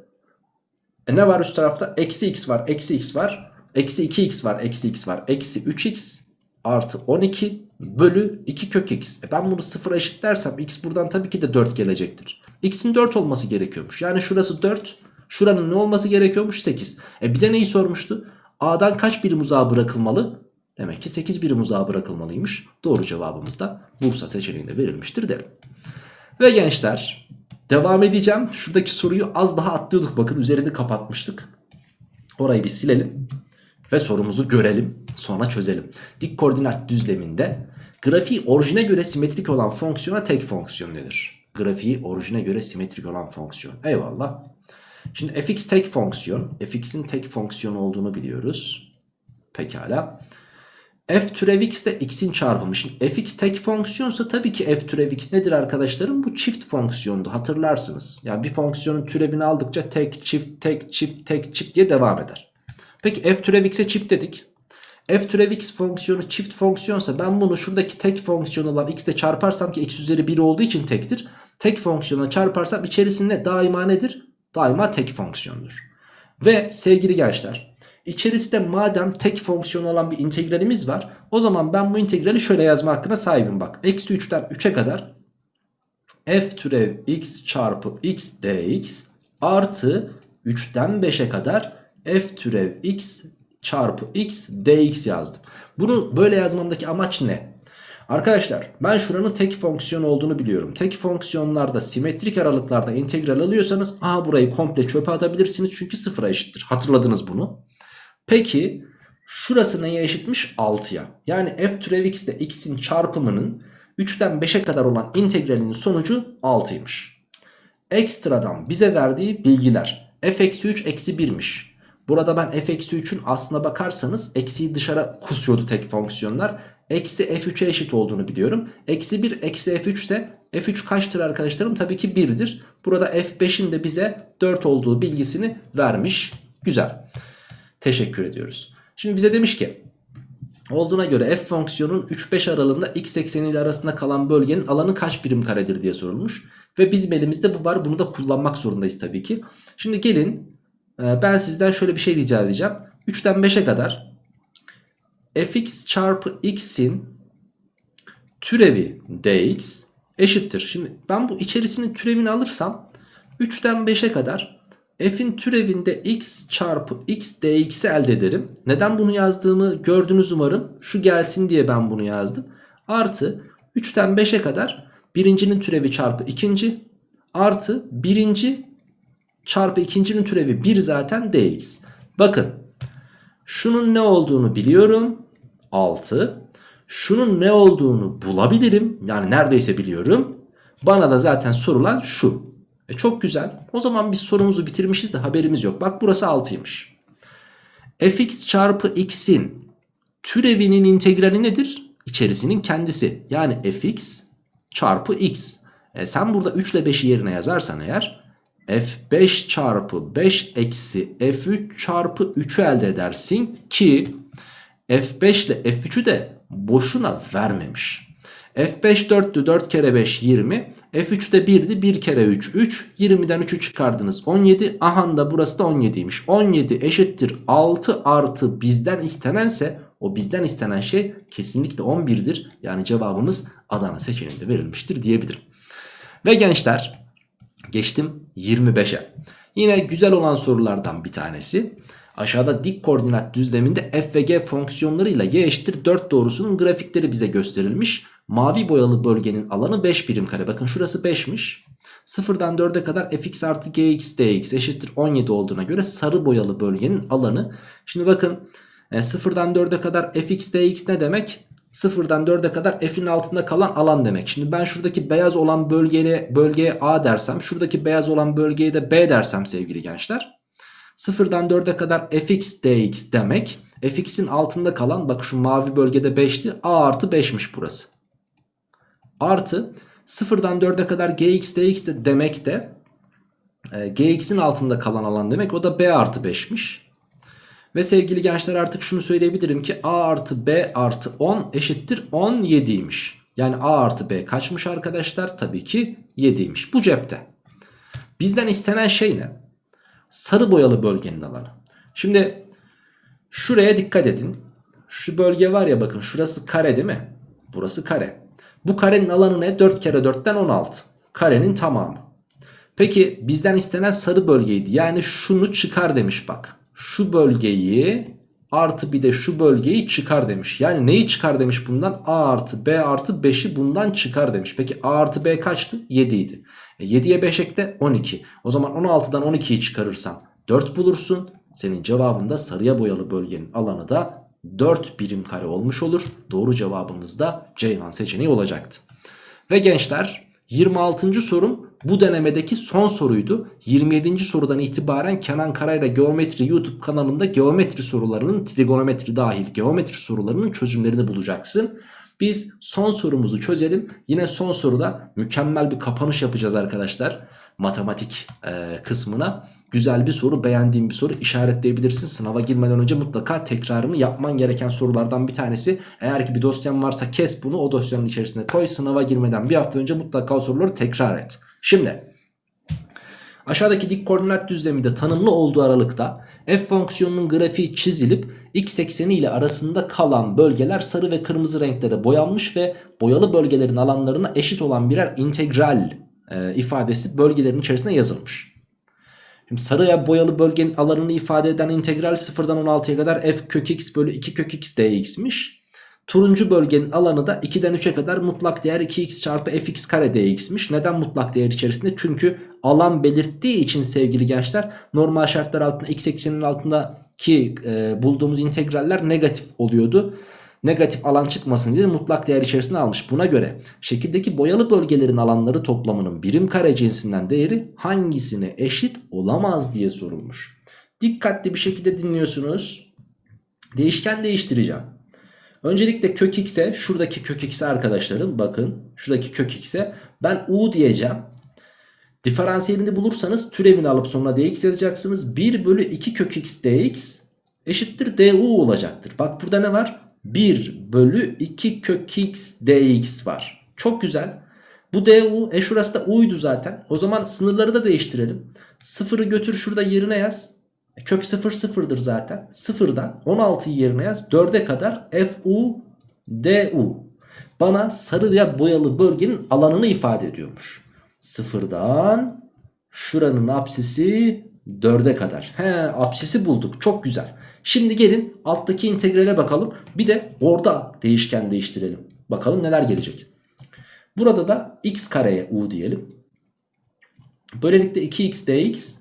S1: E ne var üst tarafta? Eksi x var, eksi x var. Eksi 2x var, eksi x var. Eksi 3x artı 12 bölü 2 kök x. E ben bunu sıfıra eşitlersem x buradan tabii ki de 4 gelecektir. x'in 4 olması gerekiyormuş. Yani şurası 4. Şuranın ne olması gerekiyormuş? 8. E bize neyi sormuştu? A'dan kaç birim uzağa bırakılmalı? Demek ki 8 birim uzağa bırakılmalıymış. Doğru cevabımız da Bursa seçeneğinde verilmiştir derim. Ve gençler devam edeceğim. Şuradaki soruyu az daha atlıyorduk. Bakın üzerini kapatmıştık. Orayı bir silelim ve sorumuzu görelim sonra çözelim. Dik koordinat düzleminde grafiği orijine göre simetrik olan fonksiyona tek fonksiyon denir. Grafiği orijine göre simetrik olan fonksiyon. Eyvallah. Şimdi fx tek fonksiyon. fx'in tek fonksiyon olduğunu biliyoruz. Pekala. f türev x de x'in çarpımı. Şimdi fx tek fonksiyonsa tabii ki f türev x nedir arkadaşlarım? Bu çift fonksiyondu hatırlarsınız. Yani bir fonksiyonun türevini aldıkça tek çift tek çift tek çift diye devam eder. Peki f türev x'e çift dedik. f türev x fonksiyonu çift fonksiyonsa ben bunu şuradaki tek fonksiyon olan x ile çarparsam ki x üzeri 1 olduğu için tektir. Tek fonksiyona çarparsam içerisinde daima nedir? Daima tek fonksiyondur. Ve sevgili gençler İçerisinde madem tek fonksiyon olan bir integralimiz var. O zaman ben bu integrali şöyle yazma hakkına sahibim bak. Eksi 3'ten 3'e kadar f türev x çarpı x dx artı 3'ten 5'e kadar f türev x çarpı x dx yazdım. Bunu böyle yazmamdaki amaç ne? Arkadaşlar ben şuranın tek fonksiyon olduğunu biliyorum. Tek fonksiyonlarda simetrik aralıklarda integral alıyorsanız aha burayı komple çöpe atabilirsiniz çünkü sıfıra eşittir. Hatırladınız bunu. Peki şurası neye eşitmiş? 6'ya. Yani f türev x ile x'in çarpımının 3'ten 5'e kadar olan integralin sonucu 6'ymış. Ekstradan bize verdiği bilgiler f-3-1'miş. Burada ben f eksi 3'ün aslına bakarsanız eksiyi dışarı kusuyordu tek fonksiyonlar. Eksi f3'e eşit olduğunu biliyorum. Eksi 1 eksi f3 ise f3 kaçtır arkadaşlarım? Tabii ki 1'dir. Burada f5'in de bize 4 olduğu bilgisini vermiş. Güzel. Teşekkür ediyoruz. Şimdi bize demiş ki olduğuna göre f fonksiyonun 3-5 aralığında x ekseni ile arasında kalan bölgenin alanı kaç birim karedir diye sorulmuş. Ve bizim elimizde bu var. Bunu da kullanmak zorundayız tabii ki. Şimdi gelin ben sizden şöyle bir şey rica edeceğim. 3'ten 5'e kadar fx çarpı x'in türevi dx eşittir. Şimdi ben bu içerisinin türevini alırsam 3'ten 5'e kadar f'in türevinde x çarpı x dx'i elde ederim. Neden bunu yazdığımı gördünüz umarım. Şu gelsin diye ben bunu yazdım. Artı 3'ten 5'e kadar birincinin türevi çarpı ikinci artı birinci çarpı ikincinin türevi 1 zaten dx. Bakın şunun ne olduğunu biliyorum. 6. Şunun ne olduğunu bulabilirim. Yani neredeyse biliyorum. Bana da zaten sorulan şu. E çok güzel. O zaman biz sorumuzu bitirmişiz de haberimiz yok. Bak burası 6'ymış. fx çarpı x'in türevinin integrali nedir? İçerisinin kendisi. Yani fx çarpı x. E sen burada 3 ile 5'i yerine yazarsan eğer f5 çarpı 5 eksi f3 çarpı 3'ü elde edersin ki f5 ile f3'ü de boşuna vermemiş. f5 4'tü 4 kere 5 20 f3 de 1'di 1 kere 3 3 20'den 3'ü çıkardınız 17 aha da burası da 17'ymiş 17 eşittir 6 artı bizden istenense o bizden istenen şey kesinlikle 11'dir yani cevabımız Adana seçeneğinde verilmiştir diyebilirim. Ve gençler geçtim 25'e. Yine güzel olan sorulardan bir tanesi. Aşağıda dik koordinat düzleminde f ve g fonksiyonlarıyla y eşittir 4 doğrusunun grafikleri bize gösterilmiş. Mavi boyalı bölgenin alanı 5 birim kare. Bakın şurası 5'miş. 0'dan 4'e kadar fx artı gx dx eşittir 17 olduğuna göre sarı boyalı bölgenin alanı. Şimdi bakın 0'dan 4'e kadar fx dx ne demek? 0'dan 4'e kadar f'in altında kalan alan demek. Şimdi ben şuradaki beyaz olan bölgeye, bölgeye A dersem şuradaki beyaz olan bölgeye de B dersem sevgili gençler. 0'dan 4'e kadar fx dx demek. fx'in altında kalan bak şu mavi bölgede 5'ti. A artı 5'miş burası. Artı 0'dan 4'e kadar gx dx de demek de e, gx'in altında kalan alan demek. O da b artı 5'miş. Ve sevgili gençler artık şunu söyleyebilirim ki a artı b artı 10 eşittir 17'ymiş. Yani a artı b kaçmış arkadaşlar? Tabii ki 7'ymiş. Bu cepte. Bizden istenen şey ne? Sarı boyalı bölgenin alanı. Şimdi şuraya dikkat edin. Şu bölge var ya bakın şurası kare değil mi? Burası kare. Bu karenin alanı ne? 4 kere 4'ten 16. Karenin tamamı. Peki bizden istenen sarı bölgeydi. Yani şunu çıkar demiş bak. Şu bölgeyi artı bir de şu bölgeyi çıkar demiş. Yani neyi çıkar demiş bundan? A artı B artı 5'i bundan çıkar demiş. Peki A artı B kaçtı? 7 idi. E 7'ye 5 ekle 12. O zaman 16'dan 12'yi çıkarırsan 4 bulursun. Senin cevabında sarıya boyalı bölgenin alanı da 4 birim kare olmuş olur. Doğru cevabımız da Ceyhan seçeneği olacaktı. Ve gençler 26. sorum bu denemedeki son soruydu. 27. sorudan itibaren Kenan Karayla Geometri YouTube kanalında geometri sorularının trigonometri dahil geometri sorularının çözümlerini bulacaksın. Biz son sorumuzu çözelim. Yine son soruda mükemmel bir kapanış yapacağız arkadaşlar. Matematik e, kısmına. Güzel bir soru beğendiğim bir soru işaretleyebilirsin. Sınava girmeden önce mutlaka tekrarını yapman gereken sorulardan bir tanesi. Eğer ki bir dosyan varsa kes bunu o dosyanın içerisine koy. Sınava girmeden bir hafta önce mutlaka o soruları tekrar et. Şimdi Aşağıdaki dik koordinat düzleminde tanımlı olduğu aralıkta f fonksiyonunun grafiği çizilip x ekseni ile arasında kalan bölgeler sarı ve kırmızı renklere boyanmış ve boyalı bölgelerin alanlarına eşit olan birer integral e, ifadesi bölgelerin içerisine yazılmış. Şimdi sarıya boyalı bölgenin alanını ifade eden integral 0'dan 16'ya kadar f kök x bölü 2 kök x dx'miş. Turuncu bölgenin alanı da 2'den 3'e kadar mutlak değer 2x çarpı fx kare dx'miş. Neden mutlak değer içerisinde? Çünkü alan belirttiği için sevgili gençler normal şartlar altında x ekseninin altındaki e, bulduğumuz integraller negatif oluyordu. Negatif alan çıkmasın diye mutlak değer içerisine almış. Buna göre şekildeki boyalı bölgelerin alanları toplamının birim kare cinsinden değeri hangisine eşit olamaz diye sorulmuş. Dikkatli bir şekilde dinliyorsunuz. Değişken değiştireceğim. Öncelikle kök x'e şuradaki kök x'e arkadaşlarım bakın şuradaki kök x'e ben u diyeceğim. Diferansiyelini bulursanız türevini alıp sonuna dx yazacaksınız. 1 bölü 2 kök x dx eşittir du olacaktır. Bak burada ne var? 1 bölü 2 kök x dx var. Çok güzel. Bu du e şurası da u'ydu zaten. O zaman sınırları da değiştirelim. Sıfırı götür şurada yerine yaz. Kök 0 sıfırdır zaten. Sıfırdan 16'yı yerine yaz. 4'e kadar fu du. Bana sarı veya boyalı bölgenin alanını ifade ediyormuş. Sıfırdan şuranın apsisi 4'e kadar. He apsisi bulduk. Çok güzel. Şimdi gelin alttaki integrale bakalım. Bir de orada değişken değiştirelim. Bakalım neler gelecek. Burada da x kareye u diyelim. Böylelikle 2x dx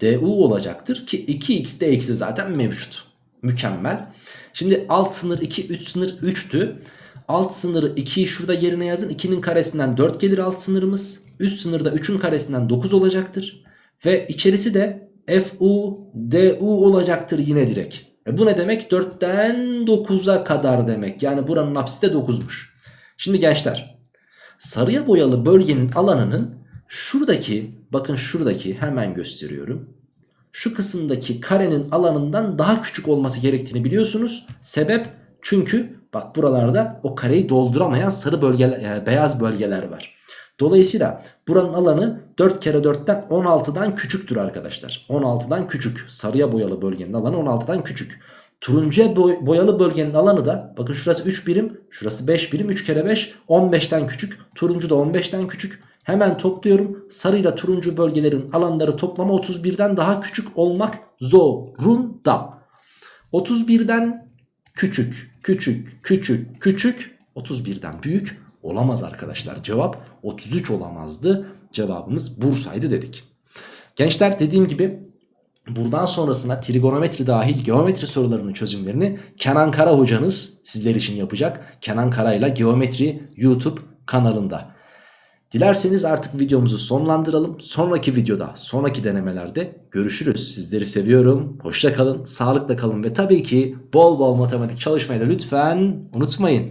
S1: du olacaktır ki 2x dx de zaten mevcut. Mükemmel. Şimdi alt sınır 2 üst sınır 3'tü. Alt sınırı 2'yi şurada yerine yazın. 2'nin karesinden 4 gelir alt sınırımız. Üst sınırda 3'ün karesinden 9 olacaktır. Ve içerisi de fu du olacaktır yine direkt. E bu ne demek? 4'ten 9'a kadar demek. Yani buranın apsisi de 9'muş. Şimdi gençler sarıya boyalı bölgenin alanının şuradaki bakın şuradaki hemen gösteriyorum. Şu kısımdaki karenin alanından daha küçük olması gerektiğini biliyorsunuz. Sebep çünkü bak buralarda o kareyi dolduramayan sarı bölgeler, yani beyaz bölgeler var. Dolayısıyla buranın alanı 4 kere 4'ten 16'dan küçüktür arkadaşlar. 16'dan küçük. Sarıya boyalı bölgenin alanı 16'dan küçük. Turuncuya boyalı bölgenin alanı da bakın şurası 3 birim, şurası 5 birim. 3 kere 5 15'ten küçük. Turuncu da 15'ten küçük. Hemen topluyorum. Sarıyla turuncu bölgelerin alanları toplama 31'den daha küçük olmak zorunda. 31'den küçük, küçük, küçük, küçük 31'den büyük olamaz arkadaşlar. Cevap 33 olamazdı. Cevabımız Bursa'ydı dedik. Gençler dediğim gibi buradan sonrasına trigonometri dahil geometri sorularının çözümlerini Kenan Kara hocanız sizler için yapacak. Kenan Kara ile Geometri YouTube kanalında. Dilerseniz artık videomuzu sonlandıralım. Sonraki videoda, sonraki denemelerde görüşürüz. Sizleri seviyorum. Hoşça kalın, sağlıkla kalın ve tabii ki bol bol matematik çalışmayı da lütfen unutmayın.